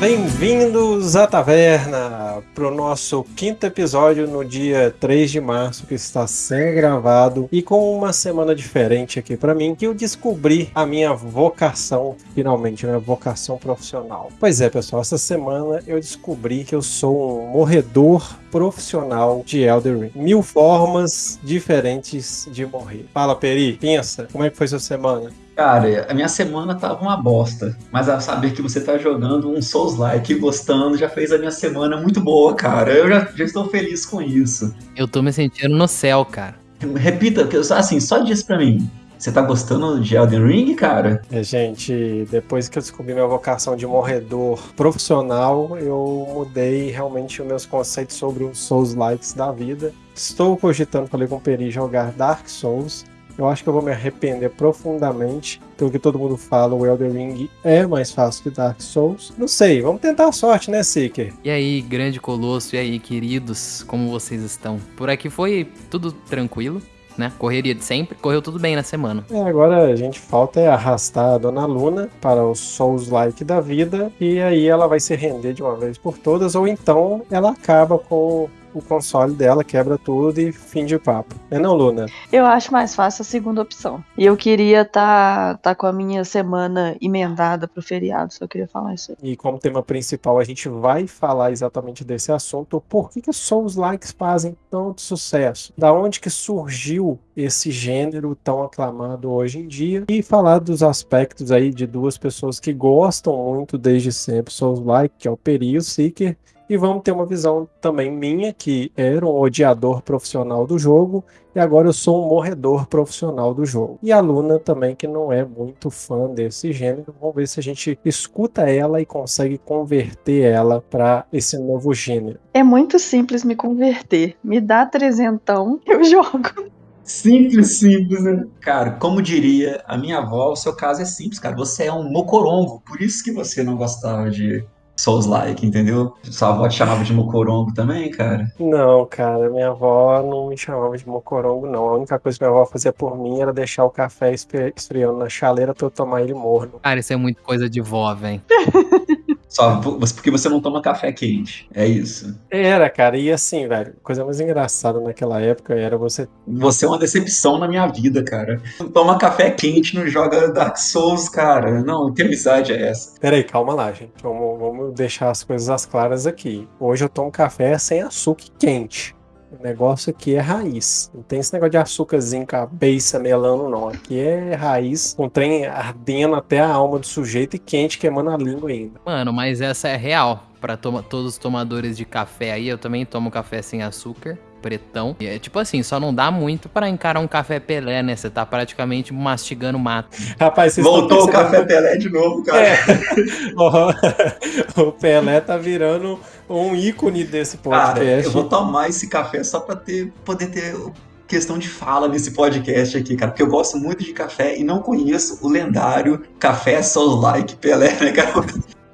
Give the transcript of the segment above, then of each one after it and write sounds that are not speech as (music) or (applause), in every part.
Bem-vindos à taverna para o nosso quinto episódio no dia 3 de março, que está sendo gravado e com uma semana diferente aqui para mim, que eu descobri a minha vocação, finalmente, minha vocação profissional. Pois é, pessoal, essa semana eu descobri que eu sou um morredor profissional de Elder Ring. Mil formas diferentes de morrer. Fala, Peri, pensa, como é que foi sua semana? Cara, a minha semana tava uma bosta, mas a saber que você tá jogando um Souls-like e gostando já fez a minha semana muito boa, cara. Eu já, já estou feliz com isso. Eu tô me sentindo no céu, cara. Repita, assim, só diz pra mim. Você tá gostando de Elden Ring, cara? É, gente, depois que eu descobri minha vocação de morredor profissional, eu mudei realmente os meus conceitos sobre os Souls-likes da vida. Estou cogitando, falei com o Peri, jogar Dark Souls eu acho que eu vou me arrepender profundamente. Pelo que todo mundo fala, o Elden Ring é mais fácil que Dark Souls. Não sei, vamos tentar a sorte, né, Seeker? E aí, grande colosso, e aí, queridos, como vocês estão? Por aqui foi tudo tranquilo. Né? Correria de sempre, correu tudo bem na semana. É, agora a gente falta é arrastar a Dona Luna para o Souls-like da vida e aí ela vai se render de uma vez por todas, ou então ela acaba com o console dela, quebra tudo e fim de papo. É não, Luna? Eu acho mais fácil a segunda opção. E eu queria estar tá, tá com a minha semana emendada pro feriado, só queria falar isso aí. E como tema principal, a gente vai falar exatamente desse assunto. Por que, que Souls Likes fazem tanto sucesso? Da onde que surgiu esse gênero tão aclamado hoje em dia? E falar dos aspectos aí de duas pessoas que gostam muito desde sempre Souls Like, que é o Peri e o Seeker, e vamos ter uma visão também minha, que era um odiador profissional do jogo, e agora eu sou um morredor profissional do jogo. E a Luna também, que não é muito fã desse gênero. Vamos ver se a gente escuta ela e consegue converter ela para esse novo gênero. É muito simples me converter. Me dá trezentão, (laughs) eu jogo. Simples, simples, né? Cara, como diria a minha avó, o seu caso é simples, cara. Você é um mocorongo, por isso que você não gostava de Souls-like, entendeu? Sua avó te chamava de mocorongo também, cara? Não, cara, minha avó não me chamava de mocorongo, não. A única coisa que minha avó fazia por mim era deixar o café esfriando na chaleira pra eu tomar ele morno. Cara, isso é muito coisa de vó, velho. (laughs) Só porque você não toma café quente. É isso. Era, cara. E assim, velho, coisa mais engraçada naquela época era você. Você é uma decepção na minha vida, cara. Não toma café quente, não joga Dark Souls, cara. Não, que amizade é essa? Peraí, calma lá, gente. Vamos, vamos deixar as coisas às claras aqui. Hoje eu tomo café sem açúcar quente. O negócio aqui é raiz. Não tem esse negócio de açúcarzinho, cabeça, melano, não. Aqui é raiz, com trem ardendo até a alma do sujeito e quente, queimando a língua ainda. Mano, mas essa é real. Para todos os tomadores de café aí, eu também tomo café sem açúcar pretão. E é tipo assim, só não dá muito para encarar um café Pelé, né? Você tá praticamente mastigando mato. Rapaz, vocês Voltou o café Pelé de novo, cara. É. (laughs) (laughs) o Pelé tá virando um ícone desse podcast. Cara, eu vou tomar esse café só pra ter, poder ter questão de fala nesse podcast aqui, cara, porque eu gosto muito de café e não conheço o lendário Café Soul Like Pelé, né, cara?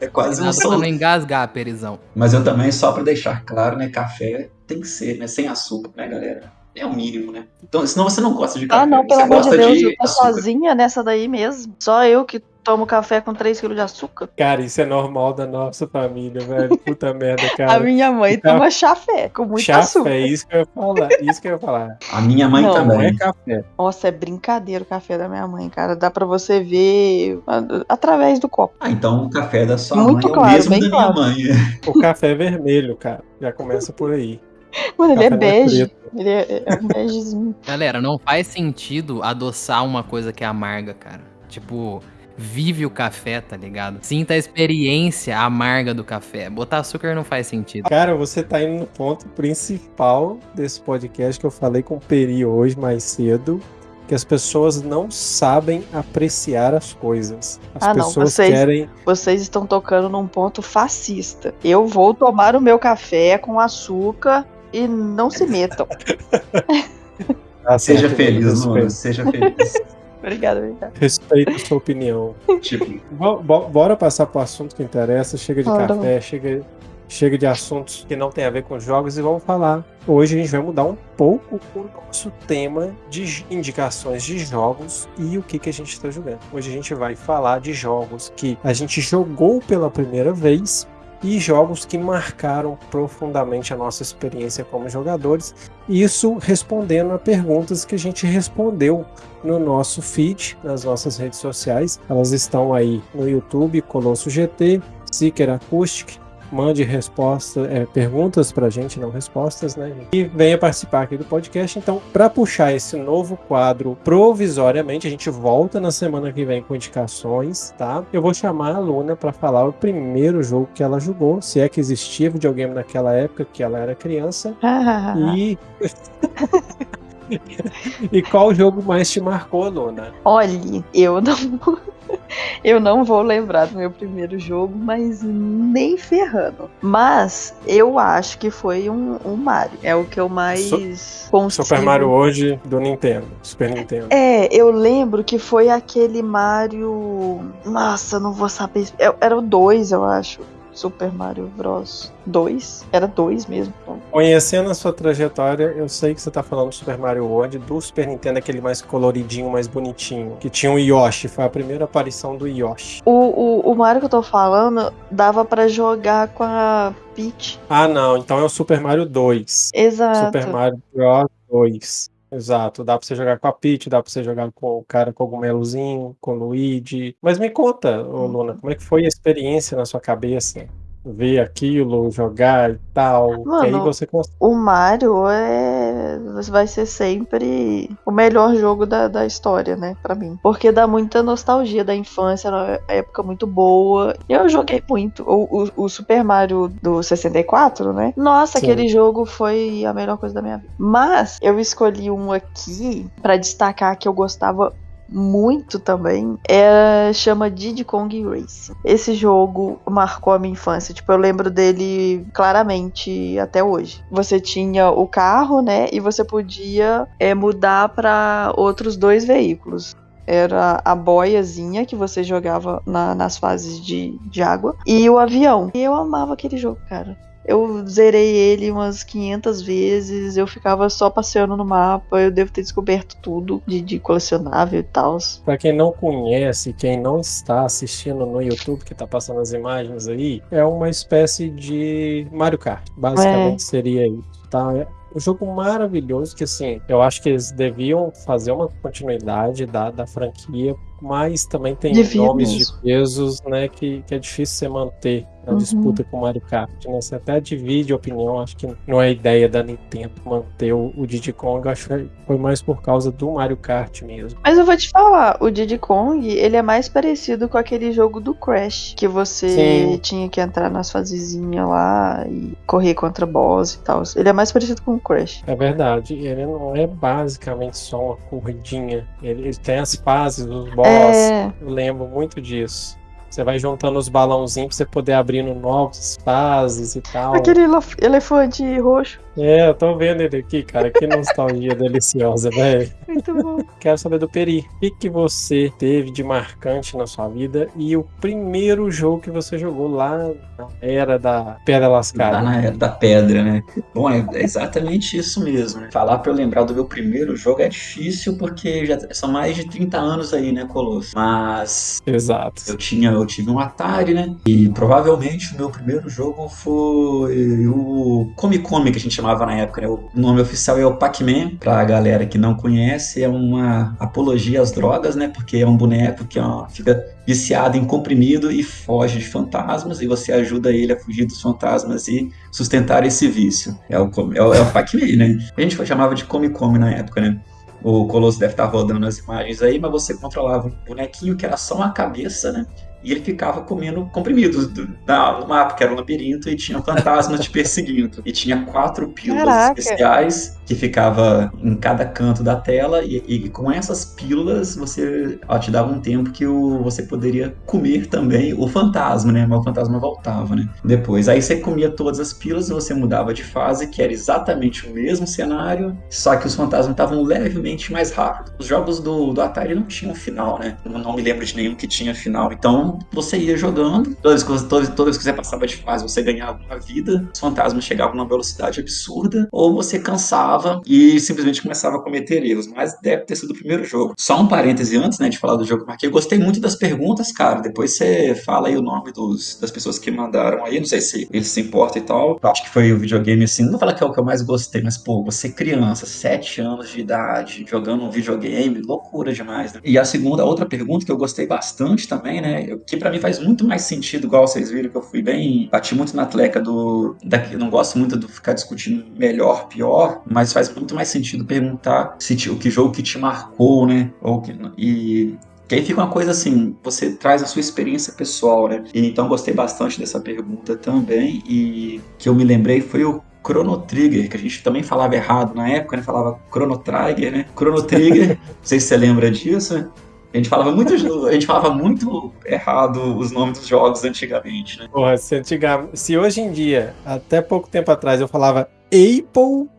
É quase um pra não engasgar, Perizão. Mas eu também, só pra deixar claro, né, café tem que ser, né, sem açúcar, né, galera? É o mínimo, né? Então, senão você não gosta de café. Ah, não, pelo amor de Deus, de eu tô sozinha nessa daí mesmo. Só eu que tomo café com 3 kg de açúcar. Cara, isso é normal da nossa família, velho. Puta (laughs) merda, cara. A minha mãe então, toma chafé com muito chafé, açúcar. É isso que eu ia falar. Isso que eu ia falar. A minha mãe não, também. Não é café. Nossa, é brincadeira o café da minha mãe, cara. Dá pra você ver através do copo. Ah, então o café da sua muito mãe claro, é o mesmo da claro. minha mãe. (laughs) O café é vermelho, cara. Já começa por aí. Mano, ele é bege. Ele é, é um begezinho. Galera, não faz sentido adoçar uma coisa que é amarga, cara. Tipo, vive o café, tá ligado? Sinta a experiência amarga do café. Botar açúcar não faz sentido. Cara, você tá indo no ponto principal desse podcast que eu falei com o Peri hoje mais cedo. Que as pessoas não sabem apreciar as coisas. As ah, pessoas não, vocês, querem. Vocês estão tocando num ponto fascista. Eu vou tomar o meu café com açúcar e não se metam. (laughs) ah, seja feliz, Luna, seja feliz. Obrigada, obrigada. Respeito a sua opinião. tipo, bora passar pro assunto que interessa. Chega de Bora. café, chega, chega de assuntos que não tem a ver com jogos e vamos falar. Hoje a gente vai mudar um pouco o nosso tema de indicações de jogos e o que, que a gente está jogando. Hoje a gente vai falar de jogos que a gente jogou pela primeira vez e jogos que marcaram profundamente a nossa experiência como jogadores. Isso respondendo a perguntas que a gente respondeu no nosso feed, nas nossas redes sociais. Elas estão aí no YouTube, Colosso GT, Seeker Acoustic, mande resposta, é, perguntas pra gente, não respostas, né? E venha participar aqui do podcast. Então, para puxar esse novo quadro provisoriamente, a gente volta na semana que vem com indicações, tá? Eu vou chamar a Luna para falar o primeiro jogo que ela jogou, se é que existia videogame naquela época que ela era criança. (laughs) e (laughs) e qual jogo mais te marcou, Luna? Olhe, eu não eu não vou lembrar do meu primeiro jogo, mas nem ferrando. Mas eu acho que foi um, um Mario. É o que eu mais so consigo... Super Mario hoje do Nintendo, Super Nintendo. É, eu lembro que foi aquele Mario. Nossa, não vou saber. É, era o 2, eu acho. Super Mario Bros 2. Era 2 mesmo. Conhecendo a sua trajetória, eu sei que você tá falando do Super Mario World, do Super Nintendo, aquele mais coloridinho, mais bonitinho, que tinha o Yoshi, foi a primeira aparição do Yoshi. O, o, o Mario que eu tô falando dava para jogar com a Peach. Ah, não, então é o Super Mario 2. Exato. Super Mario Bros 2. Exato, dá pra você jogar com a Peach, dá pra você jogar com o cara cogumelozinho, com o Luigi. Mas me conta, ô, Luna, como é que foi a experiência na sua cabeça? Ver aquilo, jogar e tal. Mano, que aí você consegue. O Mario é. Vai ser sempre o melhor jogo da, da história, né? Pra mim. Porque dá muita nostalgia da infância, uma época muito boa. Eu joguei muito. O, o, o Super Mario do 64, né? Nossa, Sim. aquele jogo foi a melhor coisa da minha vida. Mas eu escolhi um aqui para destacar que eu gostava muito também é chama Diddy Kong Racing. Esse jogo marcou a minha infância, tipo, eu lembro dele claramente até hoje. Você tinha o carro, né, e você podia é, mudar para outros dois veículos era a boiazinha que você jogava na, nas fases de, de água e o avião. E eu amava aquele jogo, cara. Eu zerei ele umas 500 vezes, eu ficava só passeando no mapa, eu devo ter descoberto tudo de, de colecionável e tal. Pra quem não conhece, quem não está assistindo no YouTube, que tá passando as imagens aí, é uma espécie de Mario Kart. Basicamente é. seria isso, tá? É um jogo maravilhoso que, assim, eu acho que eles deviam fazer uma continuidade da, da franquia, mas também tem nomes de pesos, né, que, que é difícil você manter na uhum. disputa com o Mario Kart, né? Você até divide opinião, acho que não é ideia da Nintendo manter o, o Diddy Kong, acho que foi mais por causa do Mario Kart mesmo. Mas eu vou te falar, o Diddy Kong, ele é mais parecido com aquele jogo do Crash, que você Sim. tinha que entrar nas fasezinhas lá e correr contra boss e tal. Ele é mais parecido com o Crash. É verdade, ele não é basicamente só uma corridinha, ele, ele tem as fases, os boss é... Eu lembro muito disso. Você vai juntando os balãozinhos pra você poder abrindo novas fases e tal. Aquele elefante roxo. É, eu tô vendo ele aqui, cara. Que nostalgia (laughs) deliciosa, velho. Muito bom. Quero saber do Peri. O que, que você teve de marcante na sua vida e o primeiro jogo que você jogou lá na era da Pedra Lascada? Lá na era da Pedra, né? Bom, é exatamente isso mesmo. Né? Falar pra eu lembrar do meu primeiro jogo é difícil porque já são mais de 30 anos aí, né, Colosso? Mas. Exato. Eu tinha, eu tive um Atari, né? E provavelmente o meu primeiro jogo foi o Come Come, que a gente chamava na época. Né? O nome oficial é o Pac-Man, pra galera que não conhece, é uma apologia às drogas, né? Porque é um boneco que ó, fica viciado em comprimido e foge de fantasmas, e você ajuda ele a fugir dos fantasmas e sustentar esse vício. É o, é o, é o Pac-Man, né? A gente chamava de Come Come na época, né? O Colosso deve estar rodando as imagens aí, mas você controlava um bonequinho que era só uma cabeça, né? E ele ficava comendo comprimidos do, da, no mapa, que era um labirinto, e tinha fantasmas te perseguindo. E tinha quatro pílulas Caraca. especiais que ficava em cada canto da tela, e, e com essas pílulas você ó, te dava um tempo que o, você poderia comer também o fantasma, né? Mas o fantasma voltava, né? Depois. Aí você comia todas as pílulas, você mudava de fase, que era exatamente o mesmo cenário, só que os fantasmas estavam levemente mais rápidos. Os jogos do, do Atari não tinham final, né? Não me lembro de nenhum que tinha final. Então Você ia jogando, todas, todas, todas as que você passava de fase, você ganhava uma vida, os fantasmas chegavam numa velocidade absurda, ou você cansava e simplesmente começava a cometer erros. Mas deve ter sido o primeiro jogo. Só um parêntese antes, né, de falar do jogo que marquei. Eu gostei muito das perguntas, cara. Depois você fala aí o nome dos, das pessoas que mandaram aí. Não sei se eles se importam e tal. Acho que foi o videogame, assim. Não vou falar que é o que eu mais gostei, mas, pô, você criança, 7 anos de idade, jogando um videogame, loucura demais, né? E a segunda, outra pergunta que eu gostei bastante também, né? Que para mim faz muito mais sentido, igual vocês viram, que eu fui bem. Bati muito na tleca do. Da, eu não gosto muito de ficar discutindo melhor, pior, mas faz muito mais sentido perguntar se o que jogo que te marcou, né? Ou que, e que aí fica uma coisa assim, você traz a sua experiência pessoal, né? E, então gostei bastante dessa pergunta também. E que eu me lembrei foi o Chrono Trigger, que a gente também falava errado na época, né? Falava Chrono Trigger, né? Chrono Trigger, (laughs) não sei se você lembra disso, né? A gente falava muito, a gente falava muito errado os nomes dos jogos antigamente, né? Porra, se, antiga, se hoje em dia, até pouco tempo atrás, eu falava Apple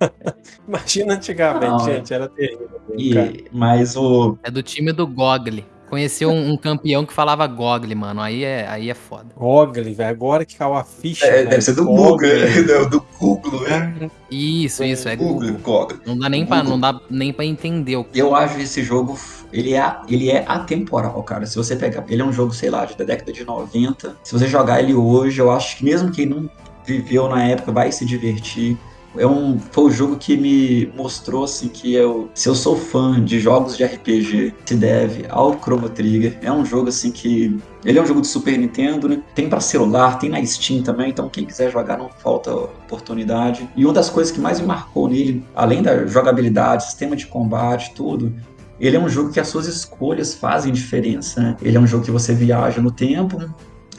(laughs) Imagina antigamente, não, gente, era terrível. E, mas o. É do time do Gogli. Conheci um, um, campeão que falava Gogli, mano. Aí é, aí é foda. Gogli, velho. Agora que caiu a ficha. É, deve ser do Google, né? (laughs) do Google, né? Isso, isso, é Google. Google. Não dá nem para não dá nem para entender o que. Eu acho esse jogo ele é, ele é atemporal, cara. Se você pegar, ele é um jogo, sei lá, da década de 90. Se você jogar ele hoje, eu acho que mesmo quem não viveu na época vai se divertir é um, foi o jogo que me mostrou assim que eu, se eu sou fã de jogos de RPG, se deve ao Chrono Trigger. É um jogo assim que ele é um jogo de Super Nintendo, né? Tem para celular, tem na Steam também, então quem quiser jogar não falta oportunidade. E uma das coisas que mais me marcou nele, além da jogabilidade, sistema de combate, tudo, ele é um jogo que as suas escolhas fazem diferença. Né? Ele é um jogo que você viaja no tempo,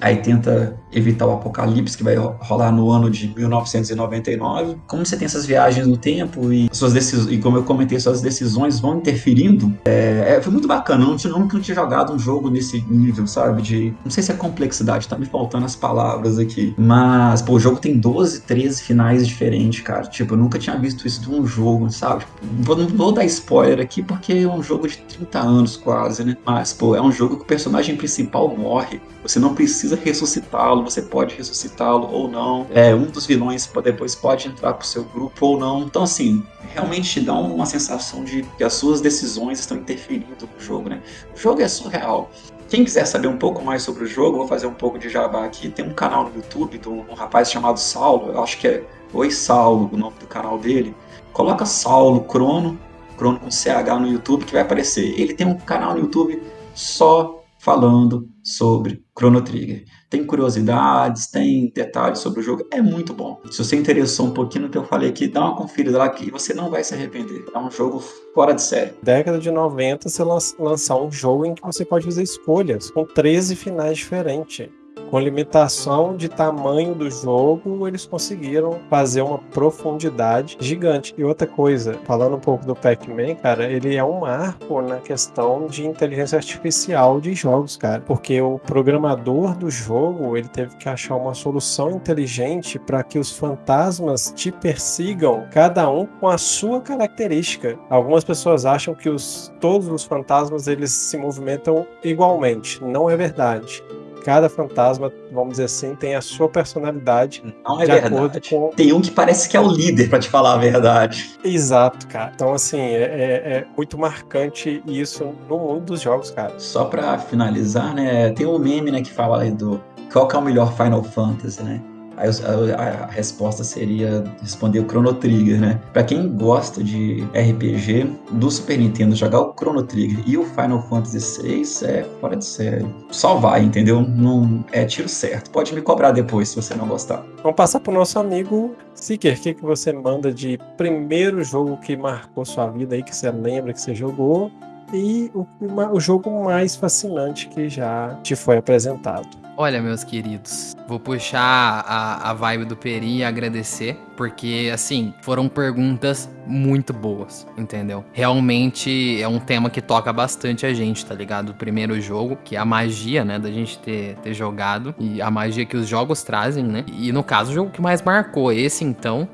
aí tenta evitar o apocalipse que vai rolar no ano de 1999. Como você tem essas viagens no tempo e suas decisões, e como eu comentei, suas decisões vão interferindo, é, é, foi muito bacana. Eu, não tinha, nunca tinha jogado um jogo nesse nível, sabe? De. Não sei se é complexidade, tá me faltando as palavras aqui. Mas, pô, o jogo tem 12, 13 finais diferentes, cara. Tipo, eu nunca tinha visto isso de um jogo, sabe? Tipo, não vou dar spoiler aqui porque é um jogo de 30 anos quase, né? Mas, pô, é um jogo que o personagem principal morre. Você não precisa ressuscitá-lo ressuscitá-lo, você pode ressuscitá-lo ou não. É, um dos vilões depois pode entrar pro seu grupo ou não. Então, assim, realmente te dá uma sensação de que as suas decisões estão interferindo no jogo, né? O jogo é surreal. Quem quiser saber um pouco mais sobre o jogo, vou fazer um pouco de jabá aqui. Tem um canal no YouTube de um rapaz chamado Saulo, eu acho que é Oi Saulo, o nome do canal dele. Coloca Saulo Crono, Crono com CH no YouTube que vai aparecer. Ele tem um canal no YouTube só falando sobre Chrono Trigger. Tem curiosidades, tem detalhes sobre o jogo, é muito bom. Se você interessou um pouquinho no que eu falei aqui, dá uma conferida lá que você não vai se arrepender. É um jogo fora de série. Década de 90, você lançar um jogo em que você pode fazer escolhas, com 13 finais diferentes com limitação de tamanho do jogo, eles conseguiram fazer uma profundidade gigante. E outra coisa, falando um pouco do Pac-Man, cara, ele é um marco na questão de inteligência artificial de jogos, cara, porque o programador do jogo, ele teve que achar uma solução inteligente para que os fantasmas te persigam, cada um com a sua característica. Algumas pessoas acham que os, todos os fantasmas eles se movimentam igualmente. Não é verdade cada fantasma, vamos dizer assim, tem a sua personalidade. Não é verdade. Com... Tem um que parece que é o líder, para te falar a verdade. Exato, cara. Então, assim, é, é, é, muito marcante isso no mundo dos jogos, cara. Só para finalizar, né, tem um meme, né, que fala aí do qual que é o melhor Final Fantasy, né? A, resposta seria responder o Chrono Trigger, né? Pra quem gosta de RPG do Super Nintendo, jogar o Chrono Trigger e o Final Fantasy VI é fora de série. Só vai, entendeu? Não é tiro certo. Pode me cobrar depois se você não gostar. Vamos passar pro nosso amigo Seeker. O que, que você manda de primeiro jogo que marcou sua vida aí, que você lembra que você jogou? E o, o jogo mais fascinante que já te foi apresentado. Olha, meus queridos, vou puxar a, a vibe do Peri e agradecer, porque, assim, foram perguntas muito boas, entendeu? Realmente é um tema que toca bastante a gente, tá ligado? O primeiro jogo, que é a magia, né, da gente ter, ter jogado, e a magia que os jogos trazem, né? E no caso, o jogo que mais marcou, esse então,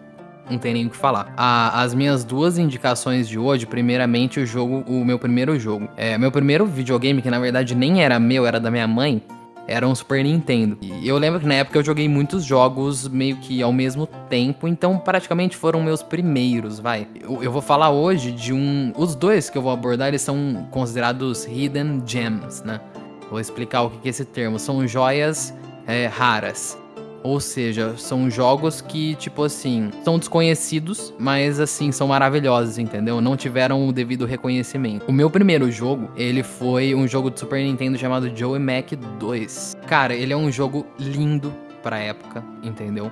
não tem nem o que falar. A, as minhas duas indicações de hoje, primeiramente o jogo, o meu primeiro jogo. É, meu primeiro videogame, que na verdade nem era meu, era da minha mãe, era um Super Nintendo. E eu lembro que na época eu joguei muitos jogos meio que ao mesmo tempo, então praticamente foram meus primeiros, vai. Eu, eu, vou falar hoje de um. Os dois que eu vou abordar, eles são considerados Hidden Gems, né? Vou explicar o que é esse termo. São joias é, raras. Ou seja, são jogos que, tipo assim, são desconhecidos, mas assim, são maravilhosos, entendeu? Não tiveram o devido reconhecimento. O meu primeiro jogo, ele foi um jogo de Super Nintendo chamado Joey Mac 2. Cara, ele é um jogo lindo pra época, entendeu?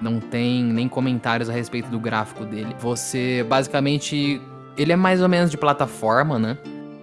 Não tem nem comentários a respeito do gráfico dele. Você, basicamente, ele é mais ou menos de plataforma, né?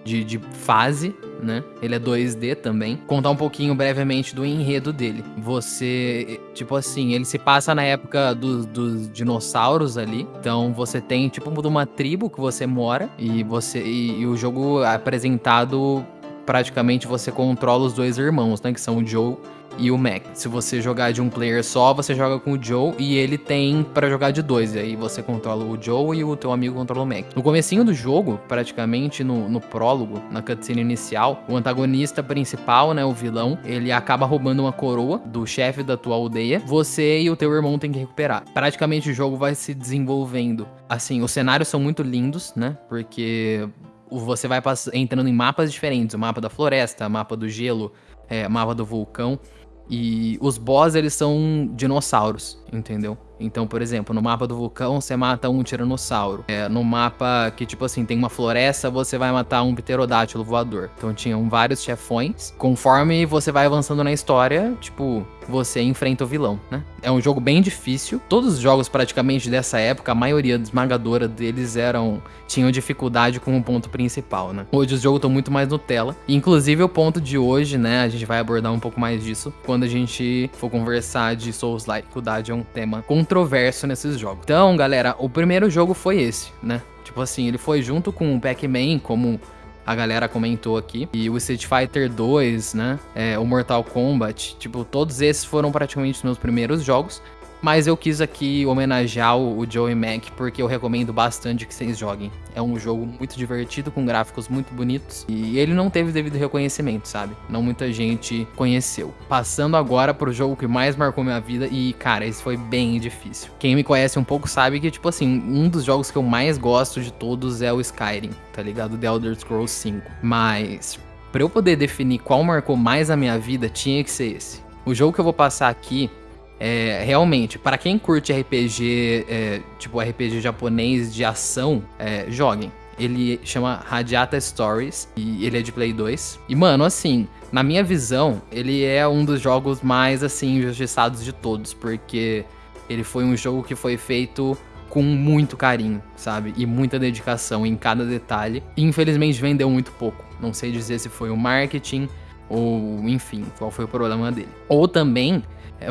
De, de fase, né? Ele é 2D também. Contar um pouquinho brevemente do enredo dele. Você, tipo assim, ele se passa na época dos, dos dinossauros ali. Então você tem tipo uma tribo que você mora e você e, e o jogo é apresentado praticamente você controla os dois irmãos, né? Que são o Joe e o Mac. Se você jogar de um player só, você joga com o Joe e ele tem para jogar de dois. E aí você controla o Joe e o teu amigo controla o Mac. No comecinho do jogo, praticamente no, no prólogo, na cutscene inicial, o antagonista principal, né, o vilão, ele acaba roubando uma coroa do chefe da tua aldeia. Você e o teu irmão tem que recuperar. Praticamente o jogo vai se desenvolvendo. Assim, os cenários são muito lindos, né? Porque você vai entrando em mapas diferentes, o mapa da floresta, o mapa do gelo, é, mapa do vulcão. E os boss, eles são dinossauros, entendeu? Então, por exemplo, no mapa do vulcão, você mata um tiranossauro. É, no mapa que, tipo assim, tem uma floresta, você vai matar um pterodátilo voador. Então, tinham vários chefões. Conforme você vai avançando na história, tipo, você enfrenta o vilão, né? É um jogo bem difícil. Todos os jogos praticamente dessa época, a maioria esmagadora deles eram tinham dificuldade com o ponto principal, né? Hoje os jogos estão muito mais Nutella. Inclusive o ponto de hoje, né, a gente vai abordar um pouco mais disso quando a gente for conversar de Souls-like. É um tema controverso nesses jogos. Então, galera, o primeiro jogo foi esse, né? Tipo assim, ele foi junto com o Pac-Man como a galera comentou aqui. E o Street Fighter 2, né? É, o Mortal Kombat. Tipo, todos esses foram praticamente os meus primeiros jogos. Mas eu quis aqui homenagear o Joey Mac porque eu recomendo bastante que vocês joguem. É um jogo muito divertido, com gráficos muito bonitos. E ele não teve devido reconhecimento, sabe? Não muita gente conheceu. Passando agora pro jogo que mais marcou minha vida. E, cara, esse foi bem difícil. Quem me conhece um pouco sabe que, tipo assim, um dos jogos que eu mais gosto de todos é o Skyrim, tá ligado? The Elder Scrolls 5. Mas, pra eu poder definir qual marcou mais a minha vida, tinha que ser esse. O jogo que eu vou passar aqui é, realmente, para quem curte RPG, é, tipo RPG japonês de ação, é, joguem. Ele chama Radiata Stories e ele é de Play 2. E, mano, assim, na minha visão, ele é um dos jogos mais, assim, injustiçados de todos, porque ele foi um jogo que foi feito com muito carinho, sabe? E muita dedicação em cada detalhe. E, infelizmente, vendeu muito pouco. Não sei dizer se foi o marketing ou, enfim, qual foi o problema dele. Ou também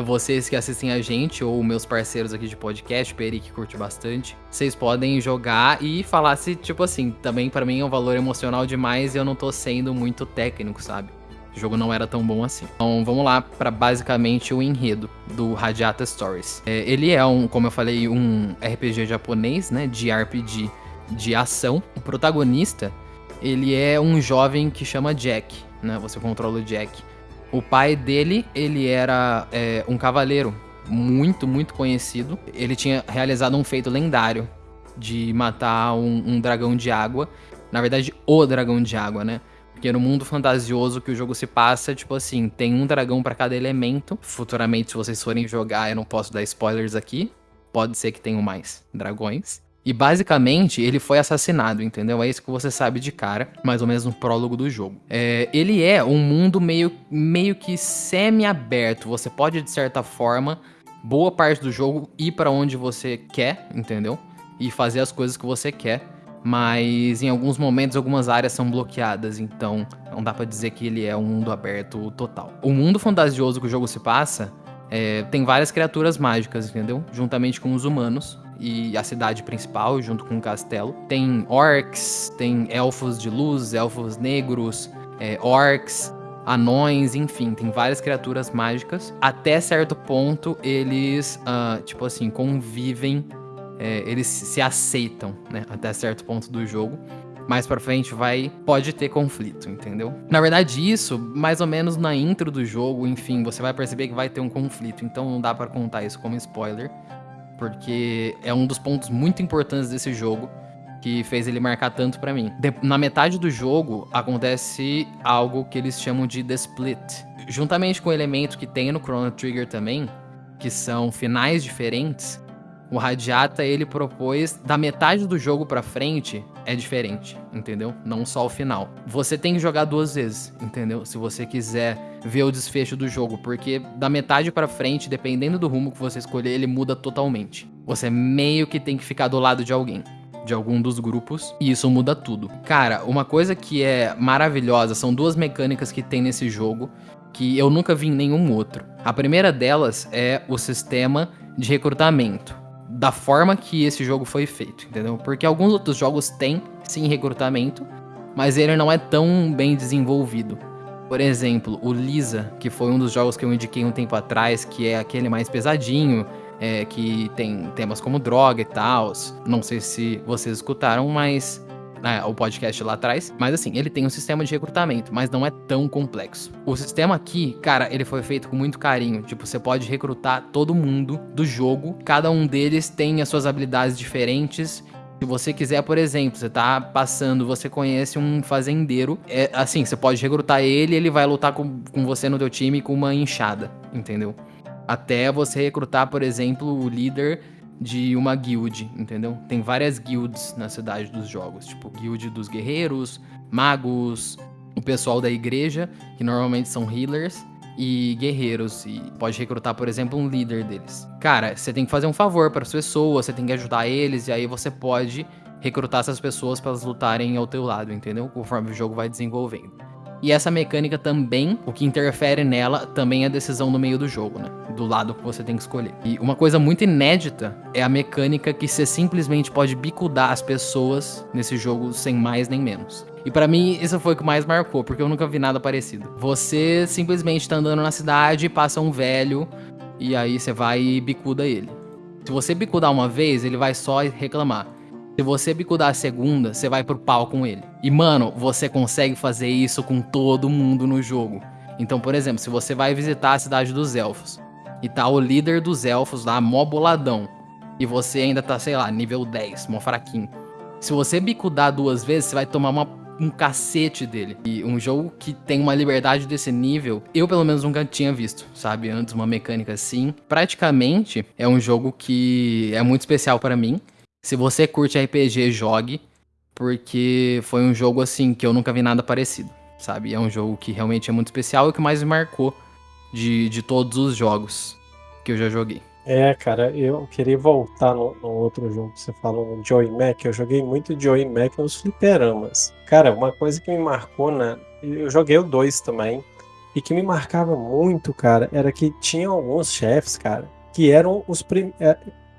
vocês que assistem a gente, ou meus parceiros aqui de podcast, o Peri que curte bastante, vocês podem jogar e falar se, tipo assim, também para mim é um valor emocional demais e eu não tô sendo muito técnico, sabe? O jogo não era tão bom assim. Então vamos lá para basicamente o enredo do Radiata Stories. É, ele é um, como eu falei, um RPG japonês, né? De RPG de ação. O protagonista, ele é um jovem que chama Jack, né? Você controla o Jack. O pai dele, ele era é, um cavaleiro muito, muito conhecido. Ele tinha realizado um feito lendário de matar um, um, dragão de água. Na verdade, o dragão de água, né? Porque no mundo fantasioso que o jogo se passa, tipo assim, tem um dragão para cada elemento. Futuramente, se vocês forem jogar, eu não posso dar spoilers aqui. Pode ser que tenham mais dragões. E basicamente ele foi assassinado, entendeu? É isso que você sabe de cara, mais ou menos no prólogo do jogo. É, ele é um mundo meio, meio que semi-aberto. Você pode, de certa forma, boa parte do jogo ir para onde você quer, entendeu? E fazer as coisas que você quer. Mas em alguns momentos algumas áreas são bloqueadas, então não dá para dizer que ele é um mundo aberto total. O mundo fantasioso que o jogo se passa é, tem várias criaturas mágicas, entendeu? Juntamente com os humanos e a cidade principal, junto com o castelo. Tem orcs, tem elfos de luz, elfos negros, é, orcs, anões, enfim, tem várias criaturas mágicas. Até certo ponto, eles, uh, tipo assim, convivem é, eles se aceitam, né? Até certo ponto do jogo. Mais pra frente vai. Pode ter conflito, entendeu? Na verdade, isso, mais ou menos na intro do jogo, enfim, você vai perceber que vai ter um conflito. Então não dá para contar isso como spoiler. Porque é um dos pontos muito importantes desse jogo que fez ele marcar tanto para mim. De na metade do jogo acontece algo que eles chamam de The Split. Juntamente com o elemento que tem no Chrono Trigger também, que são finais diferentes, o Radiata ele propôs da metade do jogo para frente é diferente, entendeu? Não só o final. Você tem que jogar duas vezes, entendeu? Se você quiser ver o desfecho do jogo, porque da metade para frente, dependendo do rumo que você escolher, ele muda totalmente. Você meio que tem que ficar do lado de alguém de algum dos grupos e isso muda tudo. Cara, uma coisa que é maravilhosa são duas mecânicas que tem nesse jogo que eu nunca vi em nenhum outro. A primeira delas é o sistema de recrutamento da forma que esse jogo foi feito, entendeu? Porque alguns outros jogos têm sim recrutamento, mas ele não é tão bem desenvolvido. Por exemplo, o Lisa, que foi um dos jogos que eu indiquei um tempo atrás, que é aquele mais pesadinho, é, que tem temas como droga e tal. Não sei se vocês escutaram, mas né, o podcast lá atrás. Mas assim, ele tem um sistema de recrutamento, mas não é tão complexo. O sistema aqui, cara, ele foi feito com muito carinho. Tipo, você pode recrutar todo mundo do jogo. Cada um deles tem as suas habilidades diferentes. Se você quiser, por exemplo, você tá passando, você conhece um fazendeiro, é assim, você pode recrutar ele, ele vai lutar com, com você no teu time com uma enxada, entendeu? Até você recrutar, por exemplo, o líder de uma guild, entendeu? Tem várias guilds na cidade dos jogos, tipo guild dos guerreiros, magos, o pessoal da igreja, que normalmente são healers, e guerreiros, e pode recrutar, por exemplo, um líder deles. Cara, você tem que fazer um favor para as pessoas, você tem que ajudar eles, e aí você pode recrutar essas pessoas para elas lutarem ao teu lado, entendeu? Conforme o jogo vai desenvolvendo. E essa mecânica também, o que interfere nela, também é a decisão no meio do jogo, né? Do lado que você tem que escolher. E uma coisa muito inédita é a mecânica que você simplesmente pode bicudar as pessoas nesse jogo sem mais nem menos. E para mim, isso foi o que mais marcou, porque eu nunca vi nada parecido. Você simplesmente tá andando na cidade, passa um velho, e aí você vai e bicuda ele. Se você bicudar uma vez, ele vai só reclamar. Se você bicudar a segunda, você vai pro pau com ele. E mano, você consegue fazer isso com todo mundo no jogo. Então, por exemplo, se você vai visitar a cidade dos elfos e tá o líder dos elfos lá, mó boladão, e você ainda tá, sei lá, nível 10, mó fraquinho. Se você bicudar duas vezes, você vai tomar uma, um cacete dele. E um jogo que tem uma liberdade desse nível, eu pelo menos nunca tinha visto, sabe? Antes uma mecânica assim. Praticamente é um jogo que é muito especial para mim. Se você curte RPG, jogue, porque foi um jogo assim que eu nunca vi nada parecido, sabe? É um jogo que realmente é muito especial e que mais me marcou de, de todos os jogos que eu já joguei. É, cara, eu queria voltar no, no outro jogo que você falou, no Joy Mac. Eu joguei muito Joy Mac nos fliperamas. Cara, uma coisa que me marcou, né? Eu joguei o 2 também. E que me marcava muito, cara, era que tinha alguns chefes, cara, que eram os primeiros.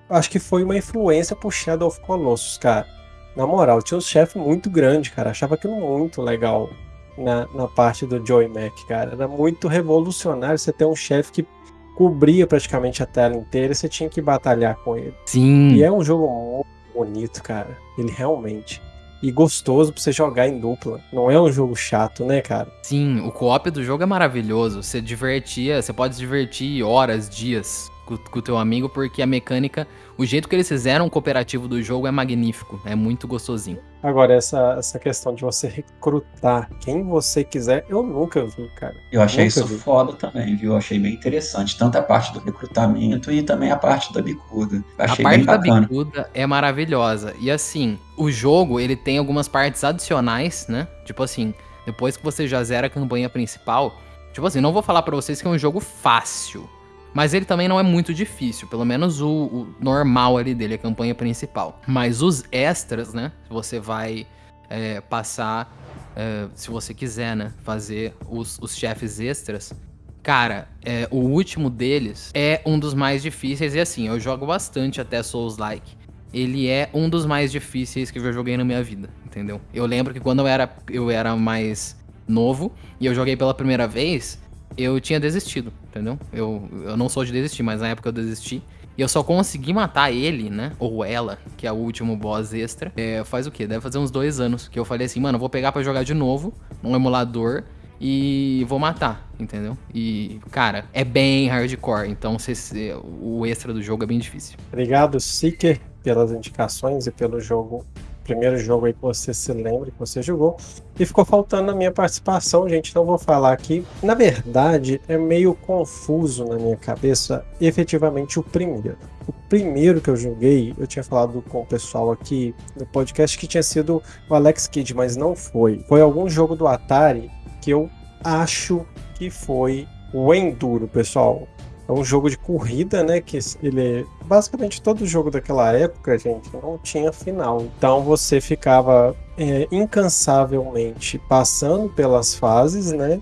Acho que foi uma influência pro Shadow of Colossus, cara. Na moral, tinha um chefe muito grande, cara. Achava aquilo muito legal na, na parte do Joey Mac, cara. Era muito revolucionário você ter um chefe que cobria praticamente a tela inteira e você tinha que batalhar com ele. Sim. E é um jogo muito bonito, cara. Ele realmente. E gostoso pra você jogar em dupla. Não é um jogo chato, né, cara? Sim, o co-op do jogo é maravilhoso. Você divertia, você pode se divertir horas, dias com o teu amigo, porque a mecânica, o jeito que eles fizeram o cooperativo do jogo é magnífico, é muito gostosinho. Agora, essa, essa questão de você recrutar quem você quiser, eu nunca vi, cara. Eu achei nunca isso vi. foda também, viu? Eu achei bem interessante. Tanto a parte do recrutamento e também a parte da bicuda. Eu A achei parte bem da bicuda é maravilhosa. E assim, o jogo, ele tem algumas partes adicionais, né? Tipo assim, depois que você já zera a campanha principal, tipo assim, não vou falar pra vocês que é um jogo fácil. Mas ele também não é muito difícil, pelo menos o, o normal ali dele, a campanha principal. Mas os extras, né? Você vai é, passar, é, se você quiser, né? Fazer os, os chefes extras. Cara, é, o último deles é um dos mais difíceis. E assim, eu jogo bastante até Souls-like. Ele é um dos mais difíceis que eu já joguei na minha vida, entendeu? Eu lembro que quando eu era, eu era mais novo e eu joguei pela primeira vez, eu tinha desistido, entendeu? Eu, eu não sou de desistir, mas na época eu desisti. E eu só consegui matar ele, né? Ou ela, que é o último boss extra. É, faz o quê? Deve fazer uns dois anos. Que eu falei assim, mano, eu vou pegar para jogar de novo num emulador e vou matar, entendeu? E, cara, é bem hardcore, então se, se, o extra do jogo é bem difícil. Obrigado, Seeker, pelas indicações e pelo jogo primeiro jogo aí que você se lembra, que você jogou. E ficou faltando na minha participação, gente, não vou falar aqui. Na verdade, é meio confuso na minha cabeça, efetivamente, o primeiro. O primeiro que eu joguei, eu tinha falado com o pessoal aqui no podcast que tinha sido o Alex Kidd, mas não foi. Foi algum jogo do Atari que eu acho que foi o Enduro, pessoal. É um jogo de corrida, né? Que ele basicamente todo jogo daquela época, gente, não tinha final. Então você ficava é, incansavelmente passando pelas fases, né?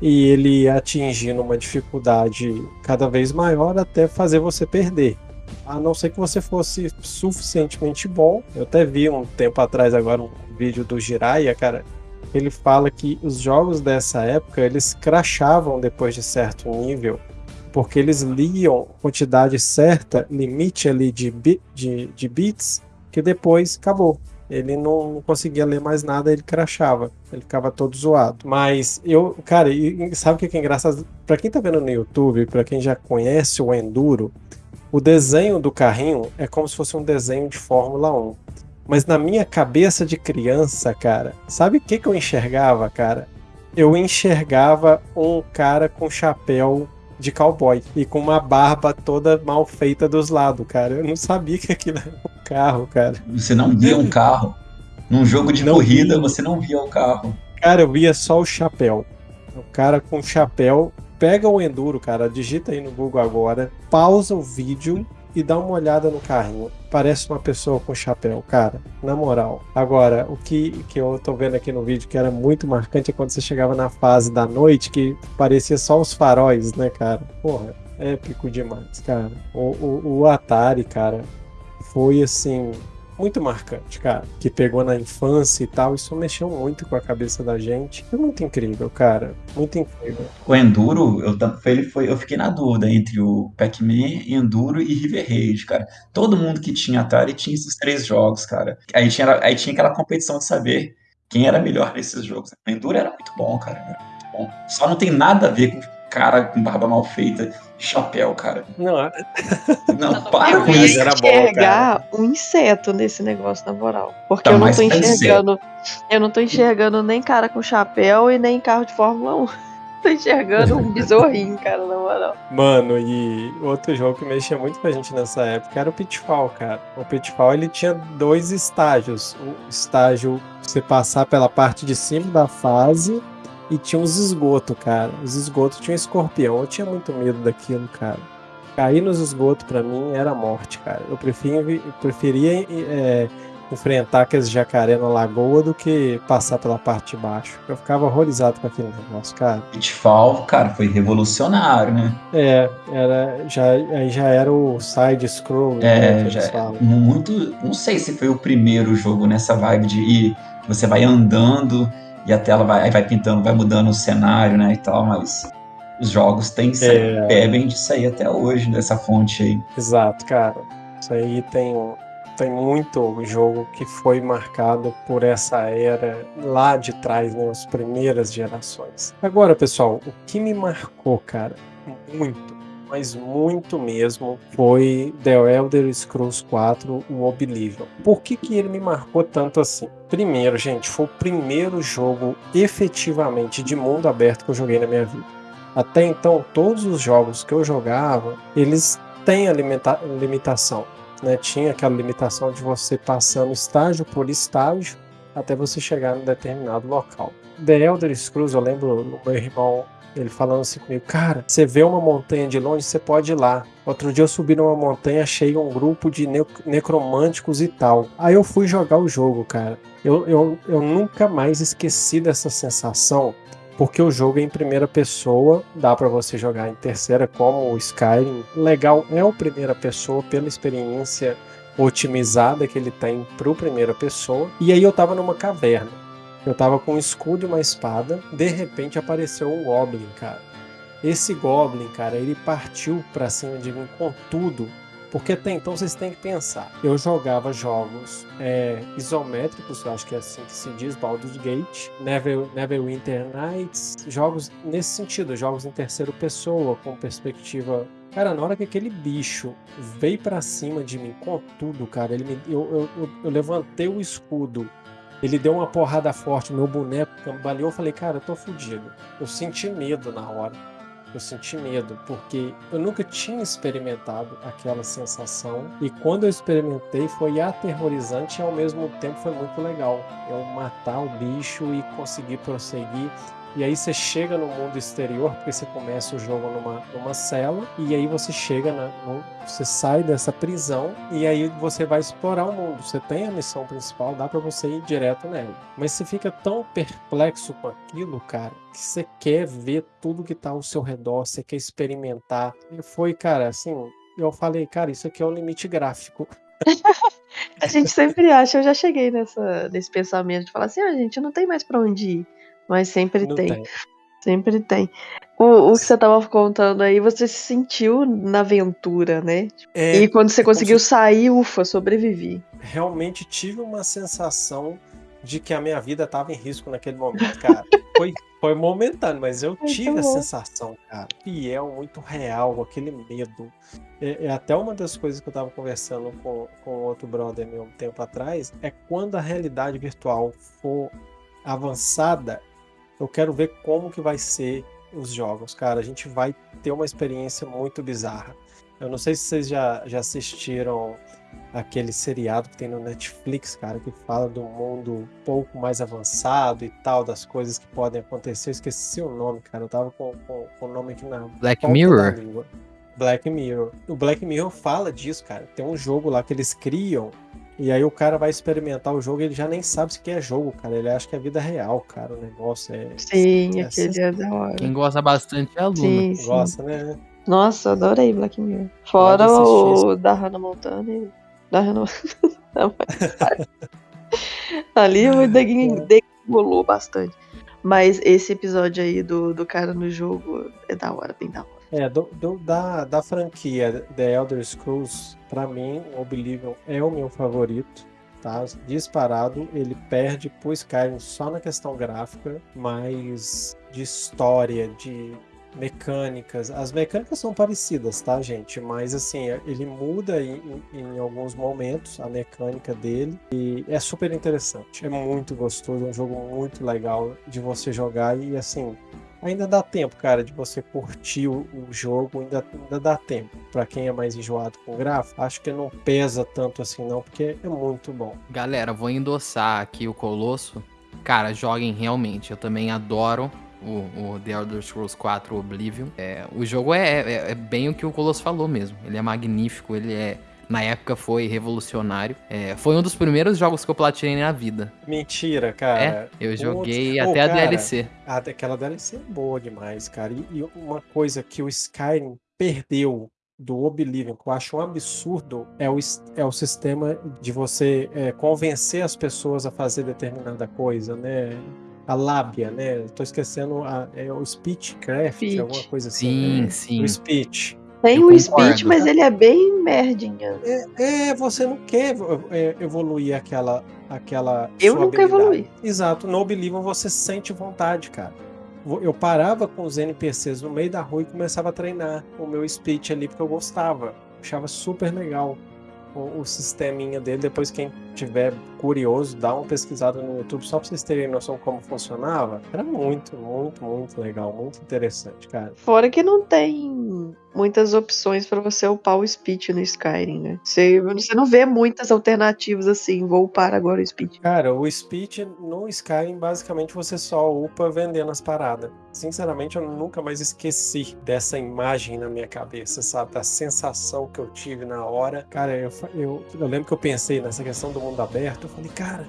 E ele atingindo uma dificuldade cada vez maior até fazer você perder. A não ser que você fosse suficientemente bom. Eu até vi um tempo atrás agora um vídeo do Jiraiya, cara. Ele fala que os jogos dessa época eles crachavam depois de certo nível porque eles liam quantidade certa, limite ali de, de, de bits, que depois acabou. Ele não conseguia ler mais nada, ele crachava. Ele ficava todo zoado. Mas eu, cara, sabe o que é engraçado? Pra quem tá vendo no YouTube, pra quem já conhece o Enduro, o desenho do carrinho é como se fosse um desenho de Fórmula 1. Mas na minha cabeça de criança, cara, sabe o que, que eu enxergava, cara? Eu enxergava um cara com chapéu de cowboy e com uma barba toda mal feita dos lados, cara. Eu não sabia que aquilo era um carro, cara. Você não via um carro. Num jogo de não corrida, você não via o carro. Cara, eu via só o chapéu. O cara com chapéu. Pega o Enduro, cara, digita aí no Google agora, pausa o vídeo e dá uma olhada no carrinho. Parece uma pessoa com chapéu, cara. Na moral. Agora, o que, que eu tô vendo aqui no vídeo que era muito marcante é quando você chegava na fase da noite que parecia só os faróis, né, cara? Porra, épico demais, cara. O, o, o Atari, cara, foi assim muito marcante, cara. Que pegou na infância e tal. Isso mexeu muito com a cabeça da gente. É muito incrível, cara. Muito incrível. O Enduro, eu, ele foi, eu fiquei na dúvida entre o Pac-Man, Enduro e River Raid, cara. Todo mundo que tinha Atari tinha esses três jogos, cara. Aí tinha, aí tinha aquela competição de saber quem era melhor nesses jogos. O Enduro era muito bom, cara. Muito bom. Só não tem nada a ver com cara com barba mal feita chapéu, cara. Não, é. não para com isso. Era bom, cara. um inseto nesse negócio, na moral. Porque tá eu não tô enxergando. Eu não tô enxergando nem cara com chapéu e nem carro de Fórmula 1. (laughs) tô enxergando um besorrinho, cara, na moral. Mano, e outro jogo que mexia muito com a gente nessa época era o Pitfall, cara. O Pitfall ele tinha dois estágios. O estágio você passar pela parte de cima da fase e tinha uns esgotos, cara. Os esgotos tinha um escorpião. Eu tinha muito medo daquilo, cara. Cair nos esgotos para mim era morte, cara. Eu, prefiro, eu preferia é, enfrentar aqueles jacaré na lagoa do que passar pela parte de baixo. Eu ficava horrorizado com aquele negócio, cara. Pitfall, cara, foi revolucionário, né? É, era, já, aí já era o side scroll. É, né, já, muito. Não sei se foi o primeiro jogo nessa vibe de ir, você vai andando e a tela vai, vai pintando, vai mudando o cenário, né, e tal, mas os jogos têm é... bebem disso aí até hoje, dessa fonte aí. Exato, cara. Isso aí tem, tem muito jogo que foi marcado por essa era lá de trás, né, as primeiras gerações. Agora, pessoal, o que me marcou, cara, muito, mas muito mesmo, foi The Elder Scrolls 4, o Oblivion. Por que, que ele me marcou tanto assim? Primeiro, gente, foi o primeiro jogo efetivamente de mundo aberto que eu joguei na minha vida. Até então, todos os jogos que eu jogava, eles têm a limita limitação. Né? Tinha aquela limitação de você passando estágio por estágio até você chegar em determinado local. The Elder Scrolls, eu lembro no meu irmão ele falando assim comigo, cara, você vê uma montanha de longe, você pode ir lá. Outro dia eu subi numa montanha, achei um grupo de ne necromânticos e tal. Aí eu fui jogar o jogo, cara. Eu, eu, eu nunca mais esqueci dessa sensação, porque o jogo é em primeira pessoa, dá para você jogar em terceira, como o Skyrim. Legal é o primeira pessoa pela experiência otimizada que ele tem pro primeira pessoa. E aí eu tava numa caverna. Eu tava com um escudo e uma espada, de repente apareceu um Goblin, cara. Esse Goblin, cara, ele partiu pra cima de mim com tudo, Porque até então vocês têm que pensar. Eu jogava jogos é, isométricos, eu acho que é assim que se diz, Baldur's Gate, Never, Neverwinter Nights, jogos nesse sentido, jogos em terceira pessoa, com perspectiva Cara, na hora que aquele bicho veio para cima de mim com tudo, cara, ele me, eu, eu, eu, eu, levantei o escudo, ele deu uma porrada forte, meu boneco cambaleou, eu falei, cara, eu tô fudido. Eu senti medo na hora. Eu senti medo, porque eu nunca tinha experimentado aquela sensação. E quando eu experimentei, foi aterrorizante e ao mesmo tempo foi muito legal. Eu matar o bicho e conseguir prosseguir. E aí você chega no mundo exterior, porque você começa o jogo numa, numa cela, e aí você chega, na, no, você sai dessa prisão, e aí você vai explorar o mundo. Você tem a missão principal, dá para você ir direto nela. Mas você fica tão perplexo com aquilo, cara, que você quer ver tudo que tá ao seu redor, você quer experimentar. E foi, cara, assim, eu falei, cara, isso aqui é o limite gráfico. (laughs) a gente sempre acha, eu já cheguei nessa, nesse pensamento de falar assim, ah, gente, não tem mais para onde ir. Mas sempre tem. tem. Sempre tem. O, o que você estava contando aí, você se sentiu na aventura, né? É, e quando você conseguiu se... sair, ufa, sobrevivi. Realmente tive uma sensação de que a minha vida estava em risco naquele momento, cara. (laughs) foi, foi momentâneo, mas eu tive a sensação, cara, fiel, muito real, aquele medo. É, é, até uma das coisas que eu estava conversando com, com outro brother meu um tempo atrás, é quando a realidade virtual for avançada, eu quero ver como que vai ser os jogos, cara. A gente vai ter uma experiência muito bizarra. Eu não sei se vocês já, já assistiram aquele seriado que tem no Netflix, cara, que fala do mundo um pouco mais avançado e tal, das coisas que podem acontecer. Eu esqueci o nome, cara. Eu tava com, com, com o nome aqui na. Black Mirror. Black Mirror. O Black Mirror fala disso, cara. Tem um jogo lá que eles criam e aí o cara vai experimentar o jogo e ele já nem sabe se que é jogo, cara. Ele acha que é vida real, cara. O negócio é. Sim, é aquele é da hora. Quem gosta bastante é aluno. Sim, sim. Gosta, né? Nossa, adorei Black Mirror. Fora o da Hannah Montana e. Da Hannah Montana. (laughs) Ali o (laughs) degolou bastante. Mas esse episódio aí do, do cara no jogo é da hora, bem da hora. É, do, do, da, da franquia The Elder Scrolls, para mim, Oblivion é o meu favorito. Tá? Disparado, ele perde pro Skyrim só na questão gráfica, mas de história, de mecânicas. As mecânicas são parecidas, tá, gente? Mas assim, ele muda em, em, alguns momentos a mecânica dele e é super interessante. É muito gostoso, é um jogo muito legal de você jogar e assim, ainda dá tempo, cara, de você curtir o, o jogo, ainda, ainda dá tempo. Para quem é mais enjoado com gráfico, acho que não pesa tanto assim não, porque é muito bom. Galera, vou endossar aqui o Colosso. Cara, joguem realmente. Eu também adoro o, o, The Elder Scrolls 4 Oblivion. É, o jogo é, é, é, bem o que o Colosso falou mesmo. Ele é magnífico, ele é na época foi revolucionário. É, foi um dos primeiros jogos que eu platinei na vida. Mentira, cara. É, eu joguei até a DLC. Aquela DLC é boa demais, cara. E, e uma coisa que o Skyrim perdeu do Oblivion, que eu acho um absurdo, é o, é o sistema de você é, convencer as pessoas a fazer determinada coisa, né? A lábia, né? Tô esquecendo a, é o speechcraft, speech. alguma coisa assim. Sim, né? sim. O speech. Tem o speech, mas ele é bem merdinha. É, é você não quer é, evoluir aquela. aquela Eu nunca evolui. Exato. No Oblivion você sente vontade, cara. Eu parava com os NPCs no meio da rua e começava a treinar o meu speech ali porque eu gostava. Achava super legal o, o sisteminha dele. Depois, quem tiver curioso, dá uma pesquisada no YouTube só pra vocês terem noção como funcionava. Era muito, muito, muito legal, muito interessante, cara. Fora que não tem muitas opções para você upar o speech no Skyrim, né? Você, você não vê muitas alternativas assim, vou upar agora o speech. Cara, o speech no Skyrim, basicamente, você só upa vendendo as paradas. Sinceramente, eu nunca mais esqueci dessa imagem na minha cabeça, sabe? Da sensação que eu tive na hora. Cara, eu, eu, eu lembro que eu pensei nessa questão do mundo aberto. Eu falei, cara,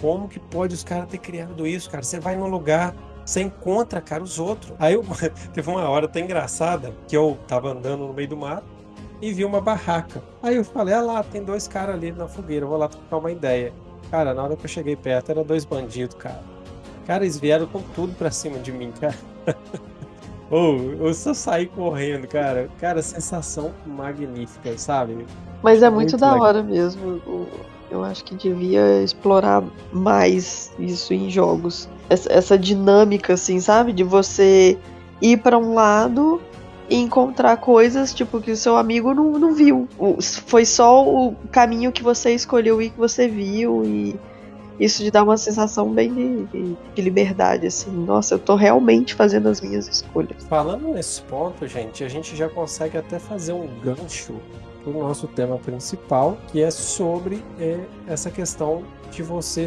como que pode os caras ter criado isso, cara? Você vai num lugar, você encontra, cara, os outros. Aí eu, (laughs) teve uma hora até engraçada que eu tava andando no meio do mato e vi uma barraca. Aí eu falei, ah lá, tem dois caras ali na fogueira, vou lá trocar uma ideia. Cara, na hora que eu cheguei perto, eram dois bandidos, cara. Cara, eles vieram com tudo pra cima de mim, cara. (laughs) Ou eu só saí correndo, cara. Cara, sensação magnífica, sabe? Mas é muito, Muito da legal. hora mesmo. O- Eu acho que devia explorar mais isso em jogos. Essa, essa dinâmica, assim, sabe? De você ir pra um lado e encontrar coisas, tipo, que o seu amigo não, não viu. Foi só o caminho que você escolheu e que você viu. E isso te dá uma sensação bem de, de- de liberdade, assim. Nossa, eu tô realmente fazendo as minhas escolhas. Falando nesse ponto, gente, a gente já consegue até fazer um gancho pro nosso tema principal, que é sobre é, essa questão de você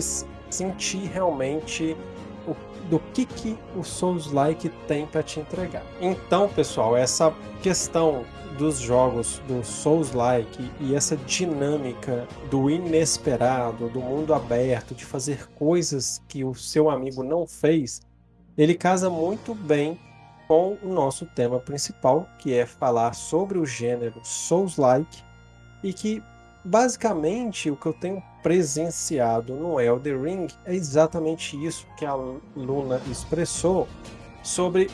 sentir realmente o- do que, que o Souls-like tem para te entregar. Então, pessoal, essa questão dos jogos do Souls-like e essa dinâmica do inesperado, do mundo aberto, de fazer coisas que o seu amigo não fez, ele casa muito bem com o nosso tema principal, que é falar sobre o gênero Souls-like e que basicamente o que eu tenho presenciado no Elder Ring é exatamente isso que a Luna expressou sobre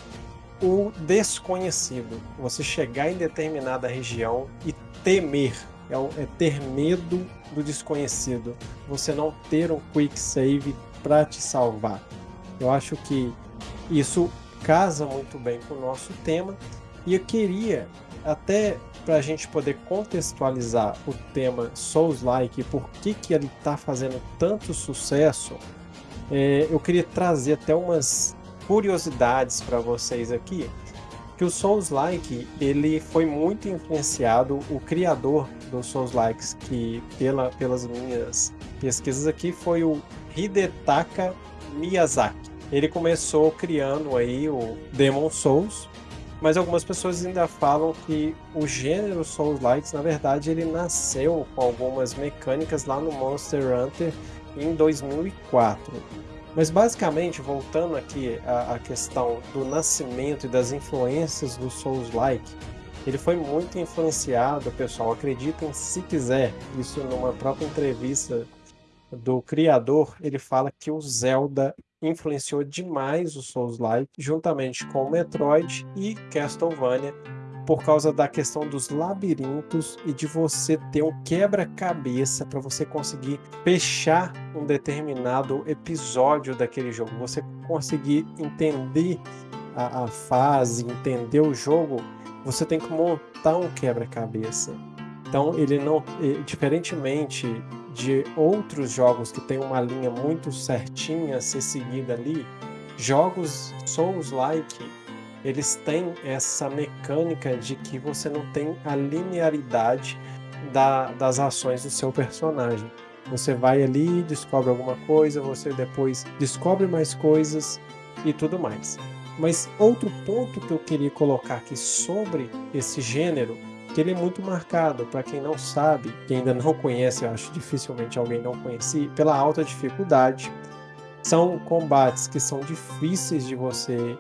o desconhecido. Você chegar em determinada região e temer, é, é ter medo do desconhecido. Você não ter um quick save para te salvar. Eu acho que isso casa muito bem com o nosso tema e eu queria até para a gente poder contextualizar o tema Souls-like e por que que ele está fazendo tanto sucesso, é, eu queria trazer até umas curiosidades para vocês aqui. Que o Souls-like ele foi muito influenciado, o criador dos Souls-likes, que pela, pelas minhas pesquisas aqui foi o Hidetaka Miyazaki. Ele começou criando aí o Demon Souls, mas algumas pessoas ainda falam que o gênero Souls-likes, na verdade, ele nasceu com algumas mecânicas lá no Monster Hunter em 2004. Mas basicamente, voltando aqui à, à questão do nascimento e das influências do Souls-like, ele foi muito influenciado, pessoal, acreditem se quiser, isso numa própria entrevista do criador, ele fala que o Zelda influenciou demais o Souls-like, juntamente com Metroid e Castlevania, por causa da questão dos labirintos e de você ter um quebra-cabeça para você conseguir fechar um determinado episódio daquele jogo. Você conseguir entender a, a fase, entender o jogo, você tem que montar um quebra-cabeça. Então ele não, eh, diferentemente de outros jogos que tem uma linha muito certinha a ser seguida ali, jogos Souls-like eles têm essa mecânica de que você não tem a linearidade da- das ações do seu personagem. Você vai ali, descobre alguma coisa, você depois descobre mais coisas e tudo mais. Mas outro ponto que eu queria colocar aqui sobre esse gênero, que ele é muito marcado, para quem não sabe, quem ainda não conhece, eu acho dificilmente alguém não conhecer, pela alta dificuldade. São combates que são difíceis de você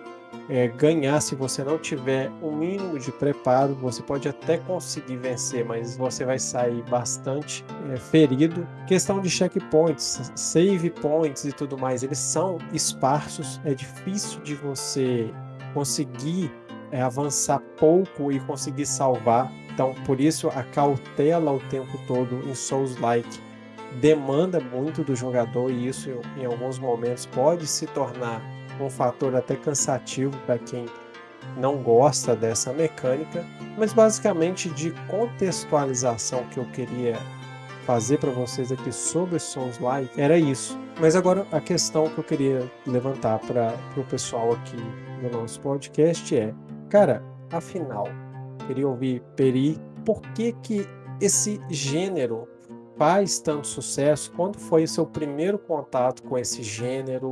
é, ganhar se você não tiver um mínimo de preparo. Você pode até conseguir vencer, mas você vai sair bastante é, ferido. Questão de checkpoints, save points e tudo mais, eles são esparsos. É difícil de você conseguir é, avançar pouco e conseguir salvar. Então, por isso, a cautela o tempo todo em Souls-like demanda muito do jogador e isso em alguns momentos pode se tornar um fator até cansativo para quem não gosta dessa mecânica, mas basicamente de contextualização que eu queria fazer para vocês aqui sobre Souls-like era isso. Mas agora a questão que eu queria levantar para o pessoal aqui no nosso podcast é, cara, afinal, queria ouvir Peri, por que que esse gênero faz tanto sucesso? Quando foi o seu primeiro contato com esse gênero?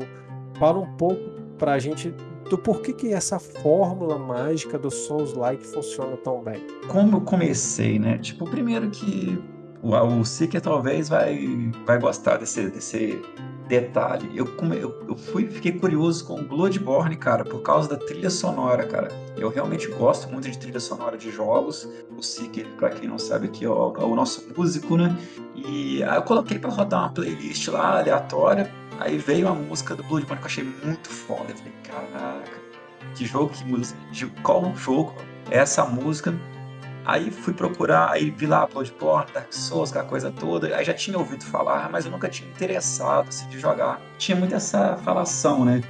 Fala um pouco para a gente do porquê que essa fórmula mágica do Souls-like funciona tão bem. Como eu comecei, né? Tipo, primeiro que o, o Seeker talvez vai, vai gostar desse, desse detalhe. Eu, eu, eu fui, fiquei curioso com Bloodborne, cara, por causa da trilha sonora, cara. Eu realmente gosto muito de trilha sonora de jogos. O Seeker, pra quem não sabe, aqui o, é o nosso músico, né? E aí eu coloquei pra rodar uma playlist lá, aleatória. Aí veio a música do Bloodborne que eu achei muito foda. Eu falei, caraca. que jogo, que música, de qual jogo é essa música. Aí fui procurar, aí vi lá Bloodborne, Dark Souls, aquela coisa toda. Aí já tinha ouvido falar, mas eu nunca tinha interessado assim, de jogar. Tinha muito essa falação, né?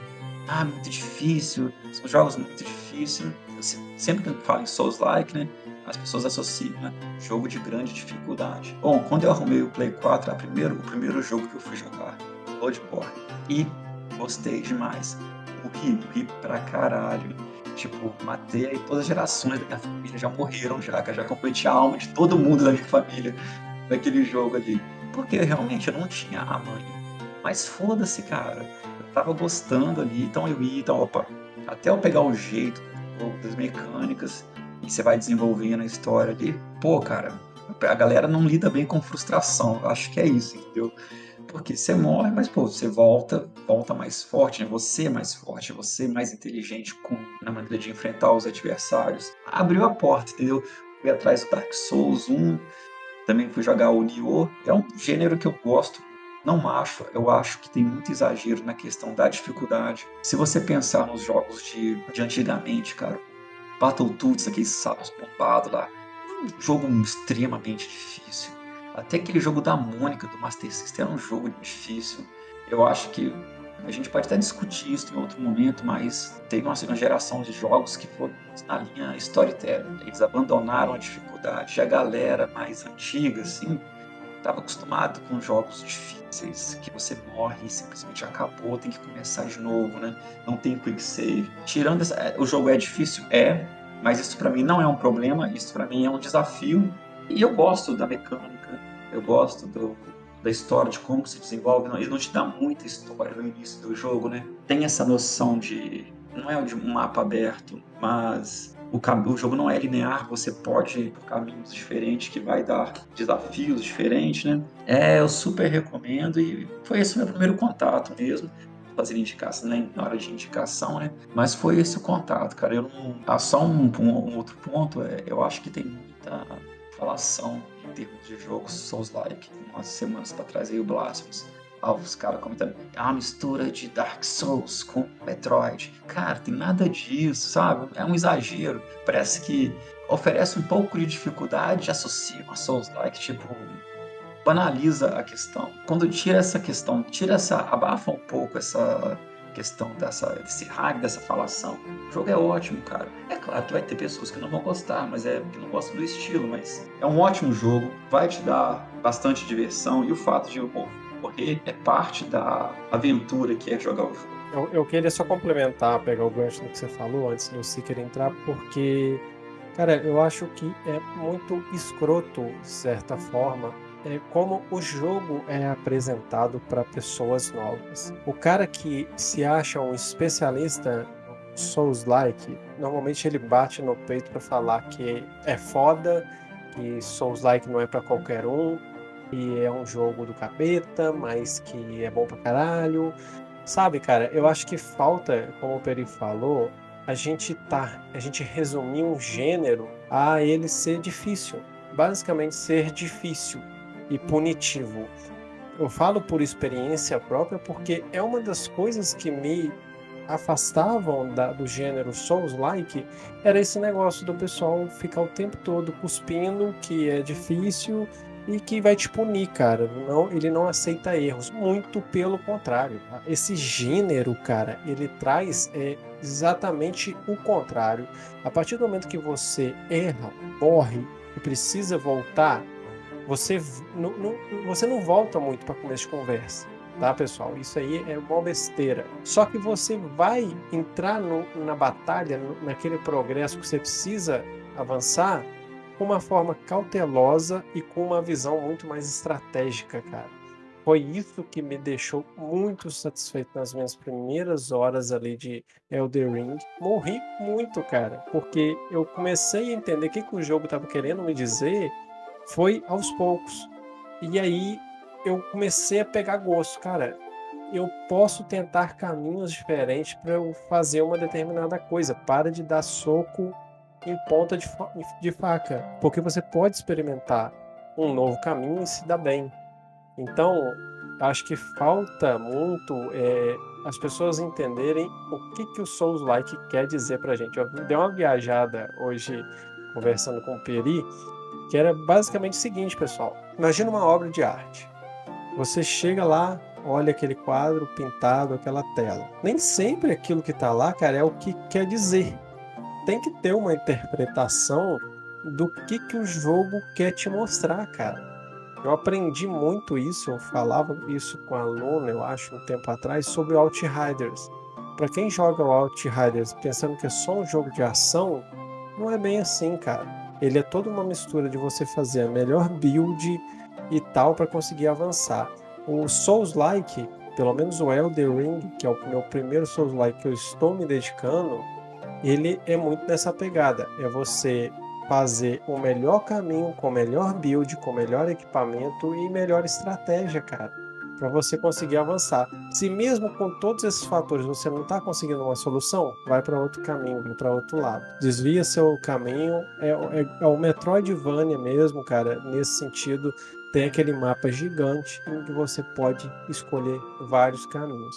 Ah, muito difícil, são jogos muito difíceis. Sempre que eu falo em Souls-like, né? As pessoas associam, né? Jogo de grande dificuldade. Bom, quando eu arrumei o Play 4, a primeiro, o primeiro jogo que eu fui jogar, Bloodborne. E gostei demais. Morri, morri pra caralho Tipo, matei todas as gerações da minha família já morreram já, já comprometi a alma de todo mundo da minha família naquele jogo ali. Porque realmente eu não tinha a mãe. Mas foda-se, cara. Eu tava gostando ali, então eu ia, então, opa, até eu pegar o jeito das mecânicas e você vai desenvolvendo a história ali. Pô, cara, a galera não lida bem com frustração. Acho que é isso, entendeu? Porque você morre, mas pô, você volta, volta mais forte, né? Você é mais forte, você é mais inteligente com, na maneira de enfrentar os adversários. Abriu a porta, entendeu? Fui atrás do Dark Souls 1, também fui jogar o Nioh. É um gênero que eu gosto. Não acho, eu acho que tem muito exagero na questão da dificuldade. Se você pensar nos jogos de, de antigamente, cara, Battletoads, aqueles saltos bombados lá, um jogo extremamente difícil até aquele jogo da Mônica do Master System era um jogo difícil. Eu acho que a gente pode até discutir isso em outro momento, mas teve uma segunda geração de jogos que foram na linha storytelling. Eles abandonaram a dificuldade. A galera mais antiga, assim, estava acostumado com jogos difíceis, que você morre e simplesmente acabou, tem que começar de novo, né? Não tem quick save. Tirando essa, é, o jogo é difícil, é, mas isso para mim não é um problema, isso para mim é um desafio. E eu gosto da mecânica eu gosto do, da história, de como se desenvolve. Ele não te dá muita história no início do jogo, né? Tem essa noção de. Não é de um mapa aberto, mas o, o jogo não é linear, você pode ir por caminhos diferentes que vai dar desafios diferentes, né? É, eu super recomendo e foi esse o meu primeiro contato mesmo. Fazer indicação, né? na hora de indicação, né? Mas foi esse o contato, cara. Eu não. Ah, só um, um, um outro ponto, é, eu acho que tem muita falação em termos de jogos Souls-like. Umas semanas para trás aí o Blasphemous. Os caras comentando, é uma mistura de Dark Souls com Metroid. Cara, tem nada disso, sabe? É um exagero. Parece que oferece um pouco de dificuldade, associa uma Souls-like, tipo, banaliza a questão. Quando tira essa questão, tira essa, abafa um pouco essa questão dessa, desse hack, dessa falação. O jogo é ótimo, cara. É claro que vai ter pessoas que não vão gostar, mas é que não gostam do estilo, mas é um ótimo jogo, vai te dar bastante diversão e o fato de morrer é parte da aventura que é jogar o jogo. Eu, eu queria só complementar, pegar o gancho do que você falou antes do Seeker entrar, porque, cara, eu acho que é muito escroto, de certa forma, é como o jogo é apresentado para pessoas novas. O cara que se acha um especialista Souls-like, normalmente ele bate no peito para falar que é foda, que Souls-like não é para qualquer um, que é um jogo do capeta, mas que é bom pra caralho. Sabe, cara, eu acho que falta, como o Peri falou, a gente tá, a gente resumir um gênero a ele ser difícil. Basicamente ser difícil e punitivo. Eu falo por experiência própria porque é uma das coisas que me afastavam da, do gênero Souls-like era esse negócio do pessoal ficar o tempo todo cuspindo que é difícil e que vai te punir, cara. Não, ele não aceita erros. Muito pelo contrário. Tá? Esse gênero, cara, ele traz é, exatamente o contrário. A partir do momento que você erra, morre e precisa voltar, você não, não, você não volta muito para começo de conversa, tá, pessoal? Isso aí é uma besteira. Só que você vai entrar no, na batalha, no, naquele progresso que você precisa avançar, com uma forma cautelosa e com uma visão muito mais estratégica, cara. Foi isso que me deixou muito satisfeito nas minhas primeiras horas ali de Elder Ring. Morri muito, cara, porque eu comecei a entender o que, que o jogo estava querendo me dizer foi aos poucos. E aí eu comecei a pegar gosto, cara. Eu posso tentar caminhos diferentes para eu fazer uma determinada coisa. Para de dar soco em ponta de, de faca, porque você pode experimentar um novo caminho e se dar bem. Então, acho que falta muito é, as pessoas entenderem o que, que o Souls-like quer dizer pra gente. Eu dei uma viajada hoje conversando com o Peri, que era basicamente o seguinte, pessoal. Imagina uma obra de arte. Você chega lá, olha aquele quadro pintado, aquela tela. Nem sempre aquilo que está lá, cara, é o que quer dizer. Tem que ter uma interpretação do que, que o jogo quer te mostrar, cara. Eu aprendi muito isso, eu falava isso com a Luna, eu acho, um tempo atrás, sobre o Outriders. Para quem joga o Outriders pensando que é só um jogo de ação, não é bem assim, cara. Ele é toda uma mistura de você fazer a melhor build e tal para conseguir avançar. O Souls-like, pelo menos o Elder Ring, que é o meu primeiro Souls-like que eu estou me dedicando, ele é muito nessa pegada. É você fazer o melhor caminho, com melhor build, com melhor equipamento e melhor estratégia, cara, para você conseguir avançar. Se mesmo com todos esses fatores você não está conseguindo uma solução, vai para outro caminho, vai para outro lado. Desvia seu caminho, é, é, é o Metroidvania mesmo, cara, nesse sentido. Tem aquele mapa gigante em que você pode escolher vários caminhos.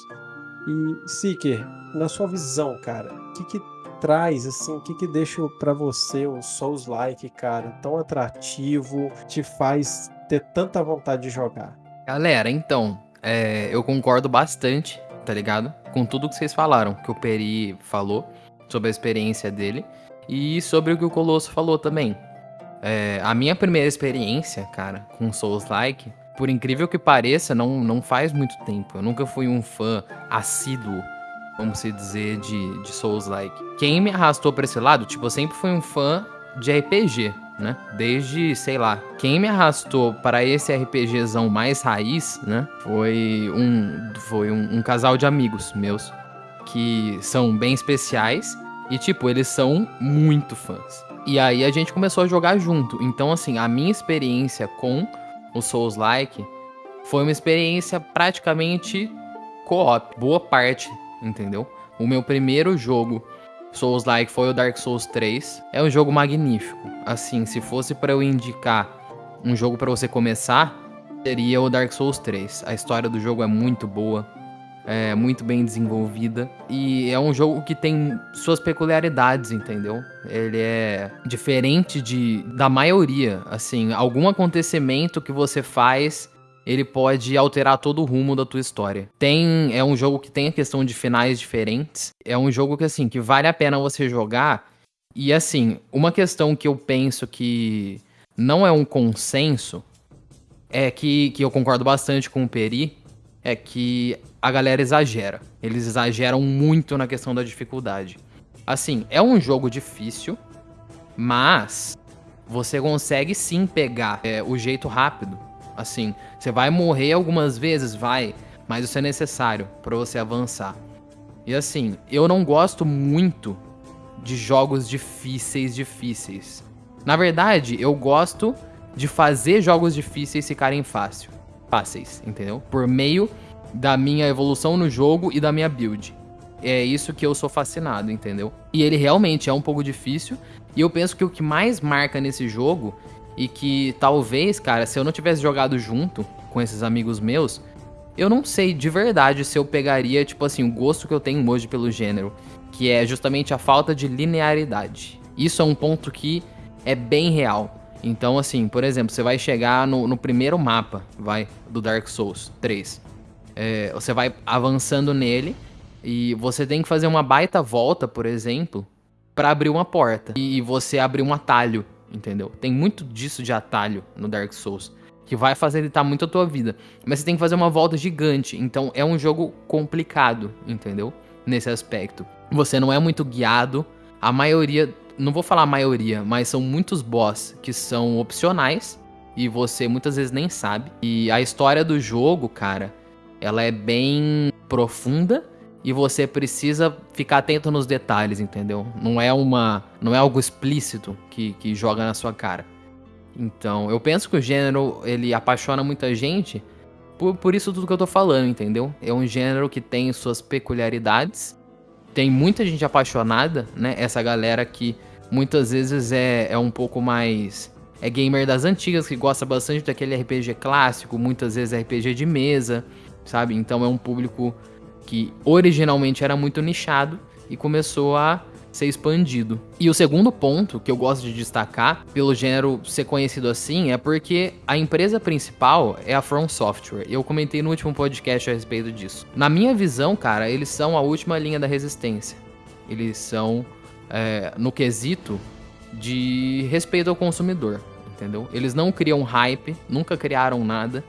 E Seeker, na sua visão, cara, o que, que traz, assim, o que que deixa para você o Souls-like, cara, tão atrativo, te faz ter tanta vontade de jogar? Galera, então, é, eu concordo bastante, tá ligado? Com tudo que vocês falaram, que o Peri falou sobre a experiência dele e sobre o que o Colosso falou também. É, a minha primeira experiência, cara, com Souls-like, por incrível que pareça, não, não faz muito tempo. Eu nunca fui um fã assíduo vamos se dizer, de, de Souls-like. Quem me arrastou pra esse lado, tipo, eu sempre fui um fã de RPG, né? Desde, sei lá, quem me arrastou para esse RPGzão mais raiz, né? Foi um, foi um, um casal de amigos meus que são bem especiais e, tipo, eles são muito fãs. E aí a gente começou a jogar junto. Então, assim, a minha experiência com o Souls-like foi uma experiência praticamente co-op. Boa parte entendeu? O meu primeiro jogo Souls-like foi o Dark Souls 3. É um jogo magnífico. Assim, se fosse para eu indicar um jogo para você começar, seria o Dark Souls 3. A história do jogo é muito boa, é muito bem desenvolvida e é um jogo que tem suas peculiaridades, entendeu? Ele é diferente de da maioria, assim, algum acontecimento que você faz ele pode alterar todo o rumo da tua história. Tem é um jogo que tem a questão de finais diferentes. É um jogo que assim, que vale a pena você jogar. E assim, uma questão que eu penso que não é um consenso é que, que eu concordo bastante com o Peri, é que a galera exagera. Eles exageram muito na questão da dificuldade. Assim, é um jogo difícil, mas você consegue sim pegar é, o jeito rápido Assim, você vai morrer algumas vezes, vai, mas isso é necessário para você avançar. E assim, eu não gosto muito de jogos difíceis, difíceis. Na verdade, eu gosto de fazer jogos difíceis ficarem fácil, fáceis, entendeu? Por meio da minha evolução no jogo e da minha build. É isso que eu sou fascinado, entendeu? E ele realmente é um pouco difícil. E eu penso que o que mais marca nesse jogo e que talvez, cara, se eu não tivesse jogado junto com esses amigos meus, eu não sei de verdade se eu pegaria, tipo assim, o gosto que eu tenho hoje pelo gênero, que é justamente a falta de linearidade. Isso é um ponto que é bem real. Então, assim, por exemplo, você vai chegar no, no primeiro mapa, vai, do Dark Souls 3. É, você vai avançando nele e você tem que fazer uma baita volta, por exemplo, para abrir uma porta. E você abrir um atalho entendeu? Tem muito disso de atalho no Dark Souls, que vai facilitar muito a tua vida. Mas você tem que fazer uma volta gigante, então é um jogo complicado, entendeu? Nesse aspecto. Você não é muito guiado, a maioria, não vou falar a maioria, mas são muitos boss que são opcionais e você muitas vezes nem sabe. E a história do jogo, cara, ela é bem profunda e você precisa ficar atento nos detalhes, entendeu? Não é uma, não é algo explícito que, que joga na sua cara. Então, eu penso que o gênero ele apaixona muita gente por, por isso tudo que eu tô falando, entendeu? É um gênero que tem suas peculiaridades, tem muita gente apaixonada, né? Essa galera que muitas vezes é, é um pouco mais é gamer das antigas, que gosta bastante daquele RPG clássico, muitas vezes RPG de mesa, sabe? Então é um público que originalmente era muito nichado e começou a ser expandido. E o segundo ponto que eu gosto de destacar, pelo gênero ser conhecido assim, é porque a empresa principal é a From Software. Eu comentei no último podcast a respeito disso. Na minha visão, cara, eles são a última linha da resistência. Eles são, é, no quesito de respeito ao consumidor, entendeu? Eles não criam hype, nunca criaram nada.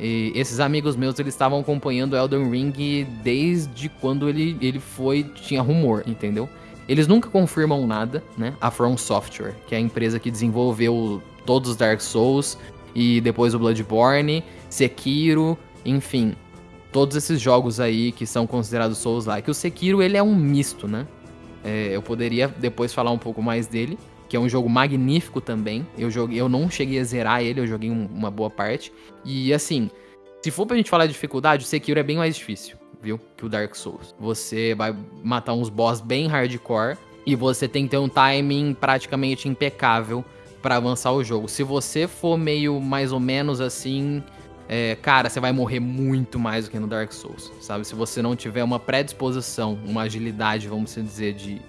E esses amigos meus, eles estavam acompanhando Elden Ring desde quando ele, ele foi, tinha rumor, entendeu? Eles nunca confirmam nada, né? A From Software, que é a empresa que desenvolveu todos os Dark Souls e depois o Bloodborne, Sekiro, enfim, todos esses jogos aí que são considerados Souls-like. O Sekiro, ele é um misto, né? É, eu poderia depois falar um pouco mais dele, que é um jogo magnífico também. Eu joguei, eu não cheguei a zerar ele, eu joguei um, uma boa parte. E assim, se for pra gente falar de dificuldade, o Sekiro é bem mais difícil viu? Que o Dark Souls. Você vai matar uns boss bem hardcore e você tem que ter um timing praticamente impecável para avançar o jogo. Se você for meio mais ou menos assim, é, cara, você vai morrer muito mais do que no Dark Souls, sabe? Se você não tiver uma predisposição, uma agilidade, vamos dizer, de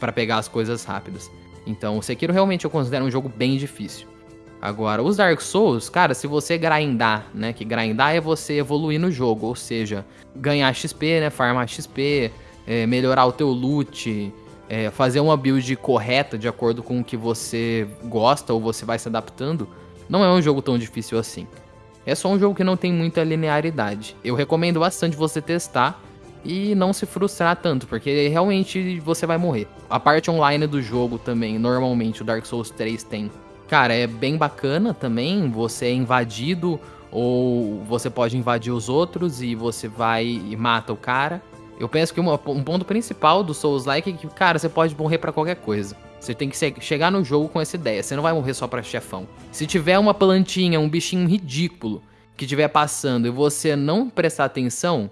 para pegar as coisas rápidas. Então, o Sekiro realmente eu considero um jogo bem difícil. Agora, os Dark Souls, cara, se você grindar, né? Que grindar é você evoluir no jogo, ou seja, ganhar XP, né? Farmar XP, é, melhorar o teu loot, é, fazer uma build correta de acordo com o que você gosta ou você vai se adaptando, não é um jogo tão difícil assim. É só um jogo que não tem muita linearidade. Eu recomendo bastante você testar e não se frustrar tanto, porque realmente você vai morrer. A parte online do jogo também, normalmente o Dark Souls 3 tem Cara, é bem bacana também. Você é invadido ou você pode invadir os outros e você vai e mata o cara. Eu penso que uma, um ponto principal do Souls-like é que, cara, você pode morrer para qualquer coisa. Você tem que chegar no jogo com essa ideia. Você não vai morrer só pra chefão. Se tiver uma plantinha, um bichinho ridículo que estiver passando e você não prestar atenção,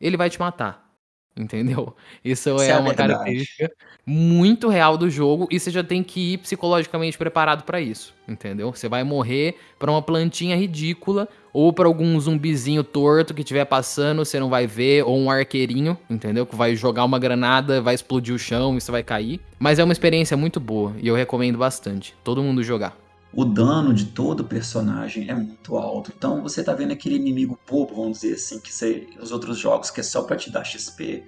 ele vai te matar. Entendeu? (laughs) Isso, Isso é, é uma característica muito real do jogo e você já tem que ir psicologicamente preparado para isso, entendeu? Você vai morrer para uma plantinha ridícula ou para algum zumbizinho torto que estiver passando, você não vai ver, ou um arqueirinho, entendeu? Que vai jogar uma granada, vai explodir o chão e você vai cair. Mas é uma experiência muito boa e eu recomendo bastante todo mundo jogar. O dano de todo personagem é muito alto. Então você tá vendo aquele inimigo bobo, vamos dizer assim, que você, os outros jogos que é só para te dar XP.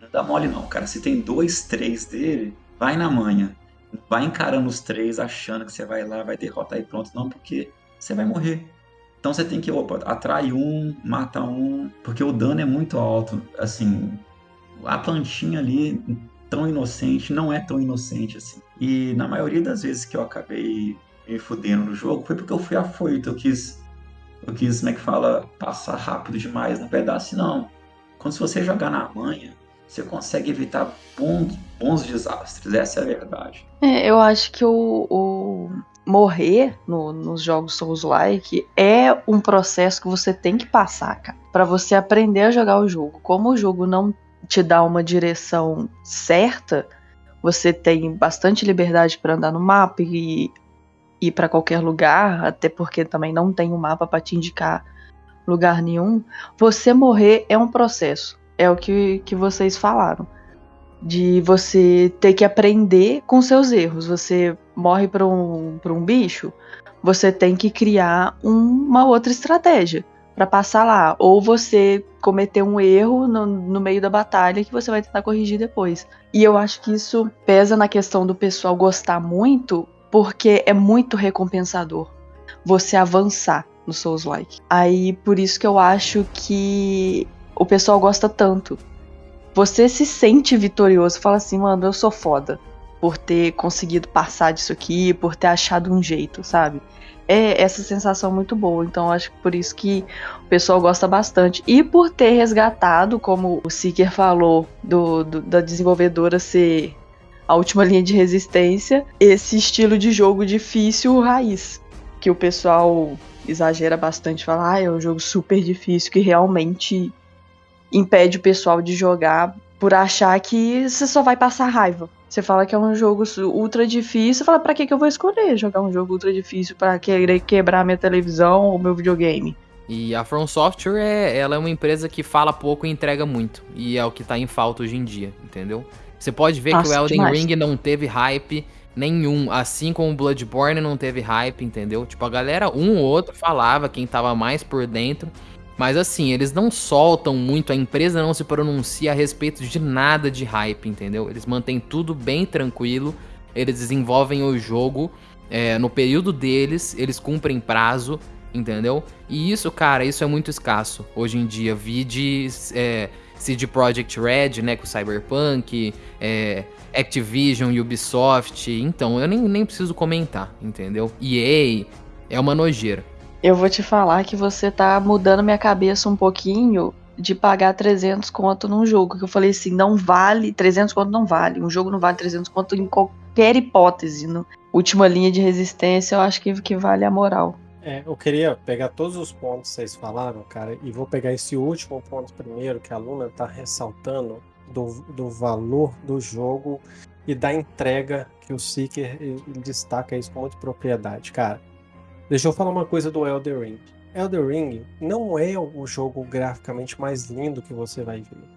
Não dá mole não, cara. Se tem dois, três dele, vai na manha. Vai encarando os três, achando que você vai lá, vai derrotar e pronto. Não, porque você vai morrer. Então você tem que, opa, atrai um, mata um, porque o dano é muito alto. Assim, a plantinha ali, tão inocente, não é tão inocente assim. E na maioria das vezes que eu acabei me fudendo no jogo foi porque eu fui afoito. Eu quis, eu quis, como é que fala, passar rápido demais no pedaço. Não. Quando se você jogar na manha, você consegue evitar bons, bons desastres. Essa é a verdade. É, eu acho que o, o morrer no, nos jogos Souls-like é um processo que você tem que passar, cara, para você aprender a jogar o jogo. Como o jogo não te dá uma direção certa, você tem bastante liberdade para andar no mapa e ir para qualquer lugar, até porque também não tem um mapa para te indicar lugar nenhum. Você morrer é um processo, é o que, que vocês falaram. De você ter que aprender com seus erros. Você morre para um, um bicho, você tem que criar um, uma outra estratégia para passar lá. Ou você cometer um erro no, no, meio da batalha que você vai tentar corrigir depois. E eu acho que isso pesa na questão do pessoal gostar muito, porque é muito recompensador você avançar no Souls-like. Aí por isso que eu acho que o pessoal gosta tanto. Você se sente vitorioso, fala assim, mano, eu sou foda por ter conseguido passar disso aqui, por ter achado um jeito, sabe? É essa sensação muito boa. Então acho que por isso que o pessoal gosta bastante. E por ter resgatado, como o Seeker falou, do, do da desenvolvedora ser a última linha de resistência, esse estilo de jogo difícil raiz, que o pessoal exagera bastante, fala, ah, é um jogo super difícil que realmente impede o pessoal de jogar por achar que você só vai passar raiva. Você fala que é um jogo ultra difícil, fala, pra que, que eu vou escolher jogar um jogo ultra difícil para querer quebrar minha televisão ou meu videogame? E a From Software é, ela é uma empresa que fala pouco e entrega muito. E é o que tá em falta hoje em dia, entendeu? Você pode ver Nossa, que o Elden demais. Ring não teve hype nenhum, assim como o Bloodborne não teve hype, entendeu? Tipo, a galera, um ou outro falava, quem tava mais por dentro. Mas assim, eles não soltam muito, a empresa não se pronuncia a respeito de nada de hype, entendeu? Eles mantêm tudo bem tranquilo, eles desenvolvem o jogo é, no período deles, eles cumprem prazo, entendeu? E isso, cara, isso é muito escasso hoje em dia. Vi de é, CD Projekt Red, né, com Cyberpunk, é, Activision, Ubisoft, então eu nem, nem preciso comentar, entendeu? EA é uma nojeira. Eu vou te falar que você tá mudando minha cabeça um pouquinho de pagar 300 conto num jogo. Que eu falei assim, não vale, 300 conto não vale. Um jogo não vale 300 conto em qualquer hipótese. No última linha de resistência, eu acho que, que vale a moral. É, eu queria pegar todos os pontos que vocês falaram, cara, e vou pegar esse último ponto primeiro, que a Luna tá ressaltando, do, do valor do jogo e da entrega que o Seeker destaca isso com muita propriedade, cara. Deixa eu falar uma coisa do Elder Ring. Elder Ring não é o jogo graficamente mais lindo que você vai ver.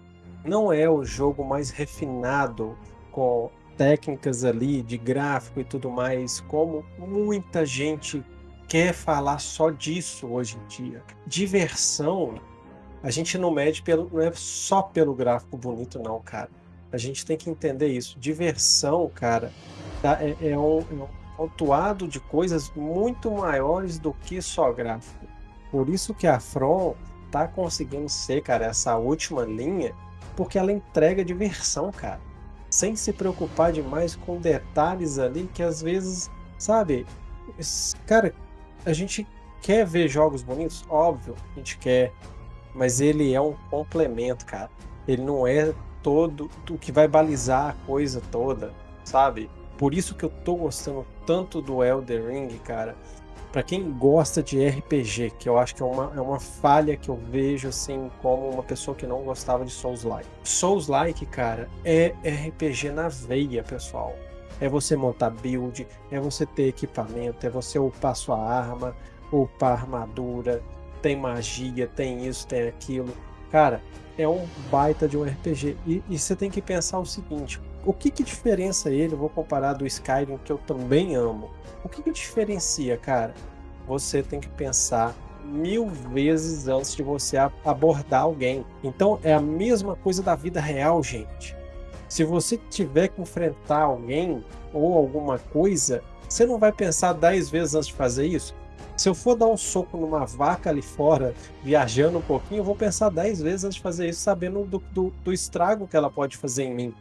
Não é o jogo mais refinado com técnicas ali de gráfico e tudo mais, como muita gente quer falar só disso hoje em dia. Diversão, a gente não mede pelo, não é só pelo gráfico bonito, não, cara. A gente tem que entender isso. Diversão, cara, tá, é, é, um, é um pontuado de coisas muito maiores do que só gráfico. Por isso que a From tá conseguindo ser, cara, essa última linha, porque ela entrega diversão, cara. Sem se preocupar demais com detalhes ali que às vezes, sabe, cara, a gente quer ver jogos bonitos, óbvio, a gente quer, mas ele é um complemento, cara. Ele não é todo o que vai balizar a coisa toda, sabe? Por isso que eu tô gostando tanto do Elder Ring, cara. Para quem gosta de RPG, que eu acho que é uma, é uma falha que eu vejo assim como uma pessoa que não gostava de Souls-like. Souls-like, cara, é RPG na veia, pessoal. É você montar build, é você ter equipamento, é você upar sua arma, upar armadura, tem magia, tem isso, tem aquilo. Cara, é um baita de um RPG. E, e você tem que pensar o seguinte: o que que diferencia ele? Vou comparar do Skyrim, que eu também amo. O que que diferencia, cara? Você tem que pensar mil vezes antes de você abordar alguém. Então é a mesma coisa da vida real, gente. Se você tiver que enfrentar alguém ou alguma coisa, você não vai pensar dez vezes antes de fazer isso? Se eu for dar um soco numa vaca ali fora, viajando um pouquinho, eu vou pensar dez vezes antes de fazer isso, sabendo do, do, do estrago que ela pode fazer em mim.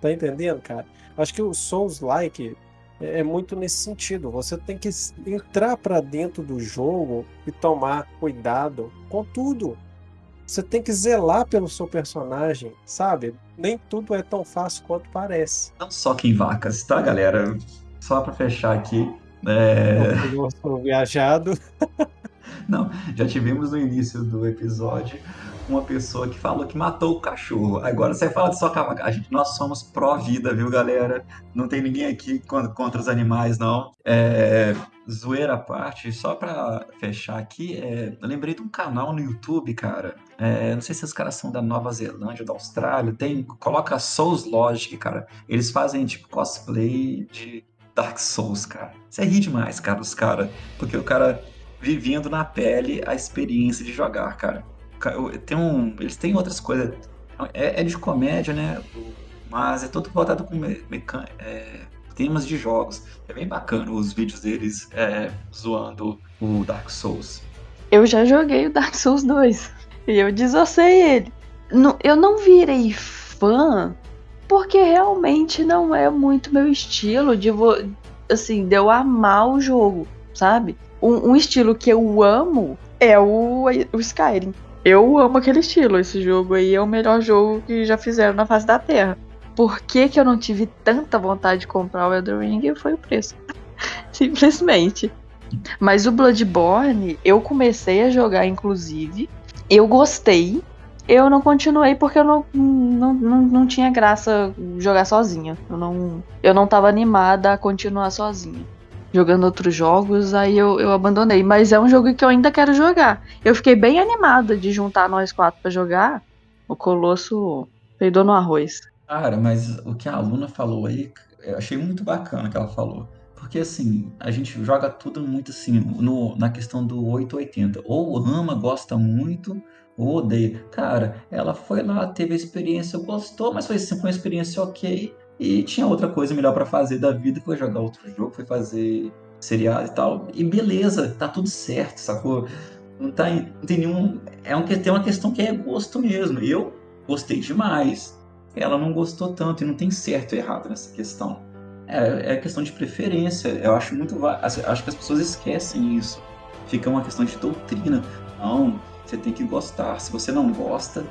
Tá entendendo, cara? Acho que o Souls-like é, é muito nesse sentido. Você tem que entrar para dentro do jogo e tomar cuidado com tudo. Você tem que zelar pelo seu personagem, sabe? Nem tudo é tão fácil quanto parece. Não só que em vacas, tá, galera? Só para fechar aqui. É... Eu viajado. (laughs) Não, já tivemos no início do episódio uma pessoa que falou que matou o cachorro. Agora você fala de só A gente, nós somos pró-vida, viu, galera? Não tem ninguém aqui contra os animais, não. É, zoeira à parte, só pra fechar aqui, é, eu lembrei de um canal no YouTube, cara. É, não sei se os caras são da Nova Zelândia, da Austrália. Tem, coloca Souls Logic, cara. Eles fazem tipo cosplay de Dark Souls, cara. Você ri demais, cara, os caras. Porque o cara vivendo na pele a experiência de jogar, cara tem um, eles têm outras coisas. É, é de comédia, né? Mas é todo voltado com mecan, é, temas de jogos. É bem bacana os vídeos deles é, zoando o Dark Souls. Eu já joguei o Dark Souls 2 (laughs) e eu desossei ele. Eu não virei fã porque realmente não é muito meu estilo de assim, de eu amar o jogo, sabe? Um, um estilo que eu amo é o, o Skyrim. Eu amo aquele estilo. Esse jogo aí é o melhor jogo que já fizeram na face da Terra. Por que, que eu não tive tanta vontade de comprar o Elden Ring? Foi o preço. (laughs) Simplesmente. Mas o Bloodborne, eu comecei a jogar, inclusive. Eu gostei. Eu não continuei porque eu não, não, não, não tinha graça jogar sozinha. Eu não, eu não tava animada a continuar sozinha. Jogando outros jogos, aí eu, eu abandonei. Mas é um jogo que eu ainda quero jogar. Eu fiquei bem animada de juntar nós quatro para jogar. O Colosso peidou no arroz. Cara, mas o que a aluna falou aí, eu achei muito bacana que ela falou. Porque assim, a gente joga tudo muito assim, no, na questão do 880. Ou ama, gosta muito, ou odeia. Cara, ela foi lá, teve a experiência, gostou, mas foi assim, foi uma experiência ok. E tinha outra coisa melhor para fazer da vida, foi jogar outro jogo, foi fazer seriado e tal. E beleza, tá tudo certo, sacou? Não, tá, não tem nenhum. É um, tem uma questão que é gosto mesmo. Eu gostei demais. Ela não gostou tanto, e não tem certo e errado nessa questão. É, é questão de preferência. Eu acho muito. Acho que as pessoas esquecem isso. Fica uma questão de doutrina. Não, você tem que gostar. Se você não gosta,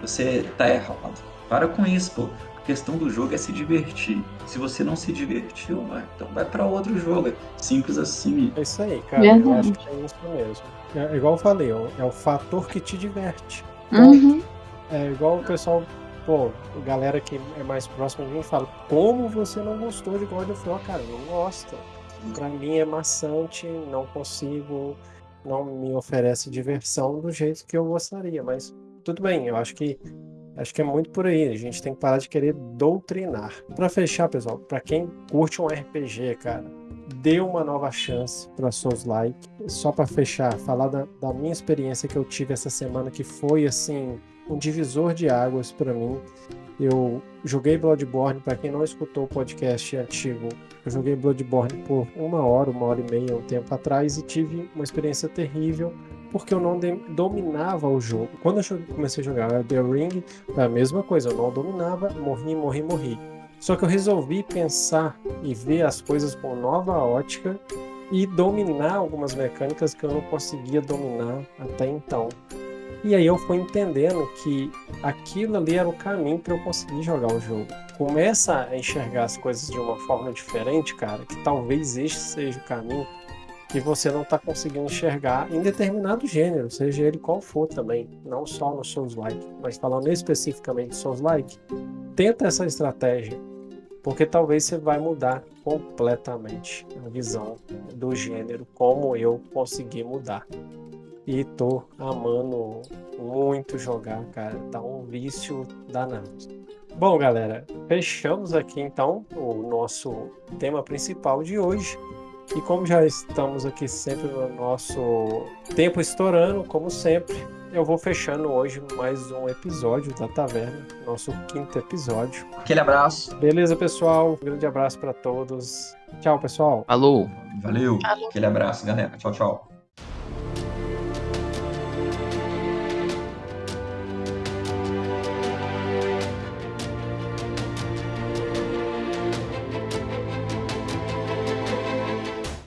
você tá errado. Para com isso, pô. A questão do jogo é se divertir. Se você não se divertiu, então vai para outro jogo. Simples assim. É isso aí, cara. Verdade. Eu acho que é isso mesmo. É, igual eu falei, é o fator que te diverte. Uhum. É igual o pessoal pô, galera que é mais próxima de mim fala, como você não gostou de God of War, cara? Não gosta. Pra mim é maçante, não consigo, não me oferece diversão do jeito que eu gostaria, mas tudo bem, eu acho que acho que é muito por aí, a gente tem que parar de querer doutrinar. Para fechar, pessoal, para quem curte um RPG, cara, dê uma nova chance para Souls Like. Só para fechar, falar da, da minha experiência que eu tive essa semana que foi assim, um divisor de águas para mim. Eu joguei Bloodborne, para quem não escutou o podcast antigo, eu joguei Bloodborne por uma hora, uma hora e meia, um tempo atrás, e tive uma experiência terrível porque eu não dominava o jogo. Quando eu comecei a jogar The Ring, a mesma coisa, eu não dominava, morri, morri, morri. Só que eu resolvi pensar e ver as coisas com nova ótica e dominar algumas mecânicas que eu não conseguia dominar até então. E aí eu fui entendendo que aquilo ali era o caminho para eu conseguir jogar o jogo. Começa a enxergar as coisas de uma forma diferente, cara, que talvez este seja o caminho que você não está conseguindo enxergar em determinado gênero, seja ele qual for também, não só no Souls-like, mas falando especificamente Souls-like, tenta essa estratégia, porque talvez você vai mudar completamente a visão do gênero, como eu consegui mudar. E tô amando muito jogar, cara. Tá um vício danado. Bom, galera, fechamos aqui então o nosso tema principal de hoje. E como já estamos aqui sempre no nosso tempo estourando, como sempre, eu vou fechando hoje mais um episódio da Taverna, nosso quinto episódio. Aquele abraço. Beleza, pessoal? Um grande abraço para todos. Tchau, pessoal. Alô. Valeu. Alô. Aquele abraço, galera. Tchau, tchau.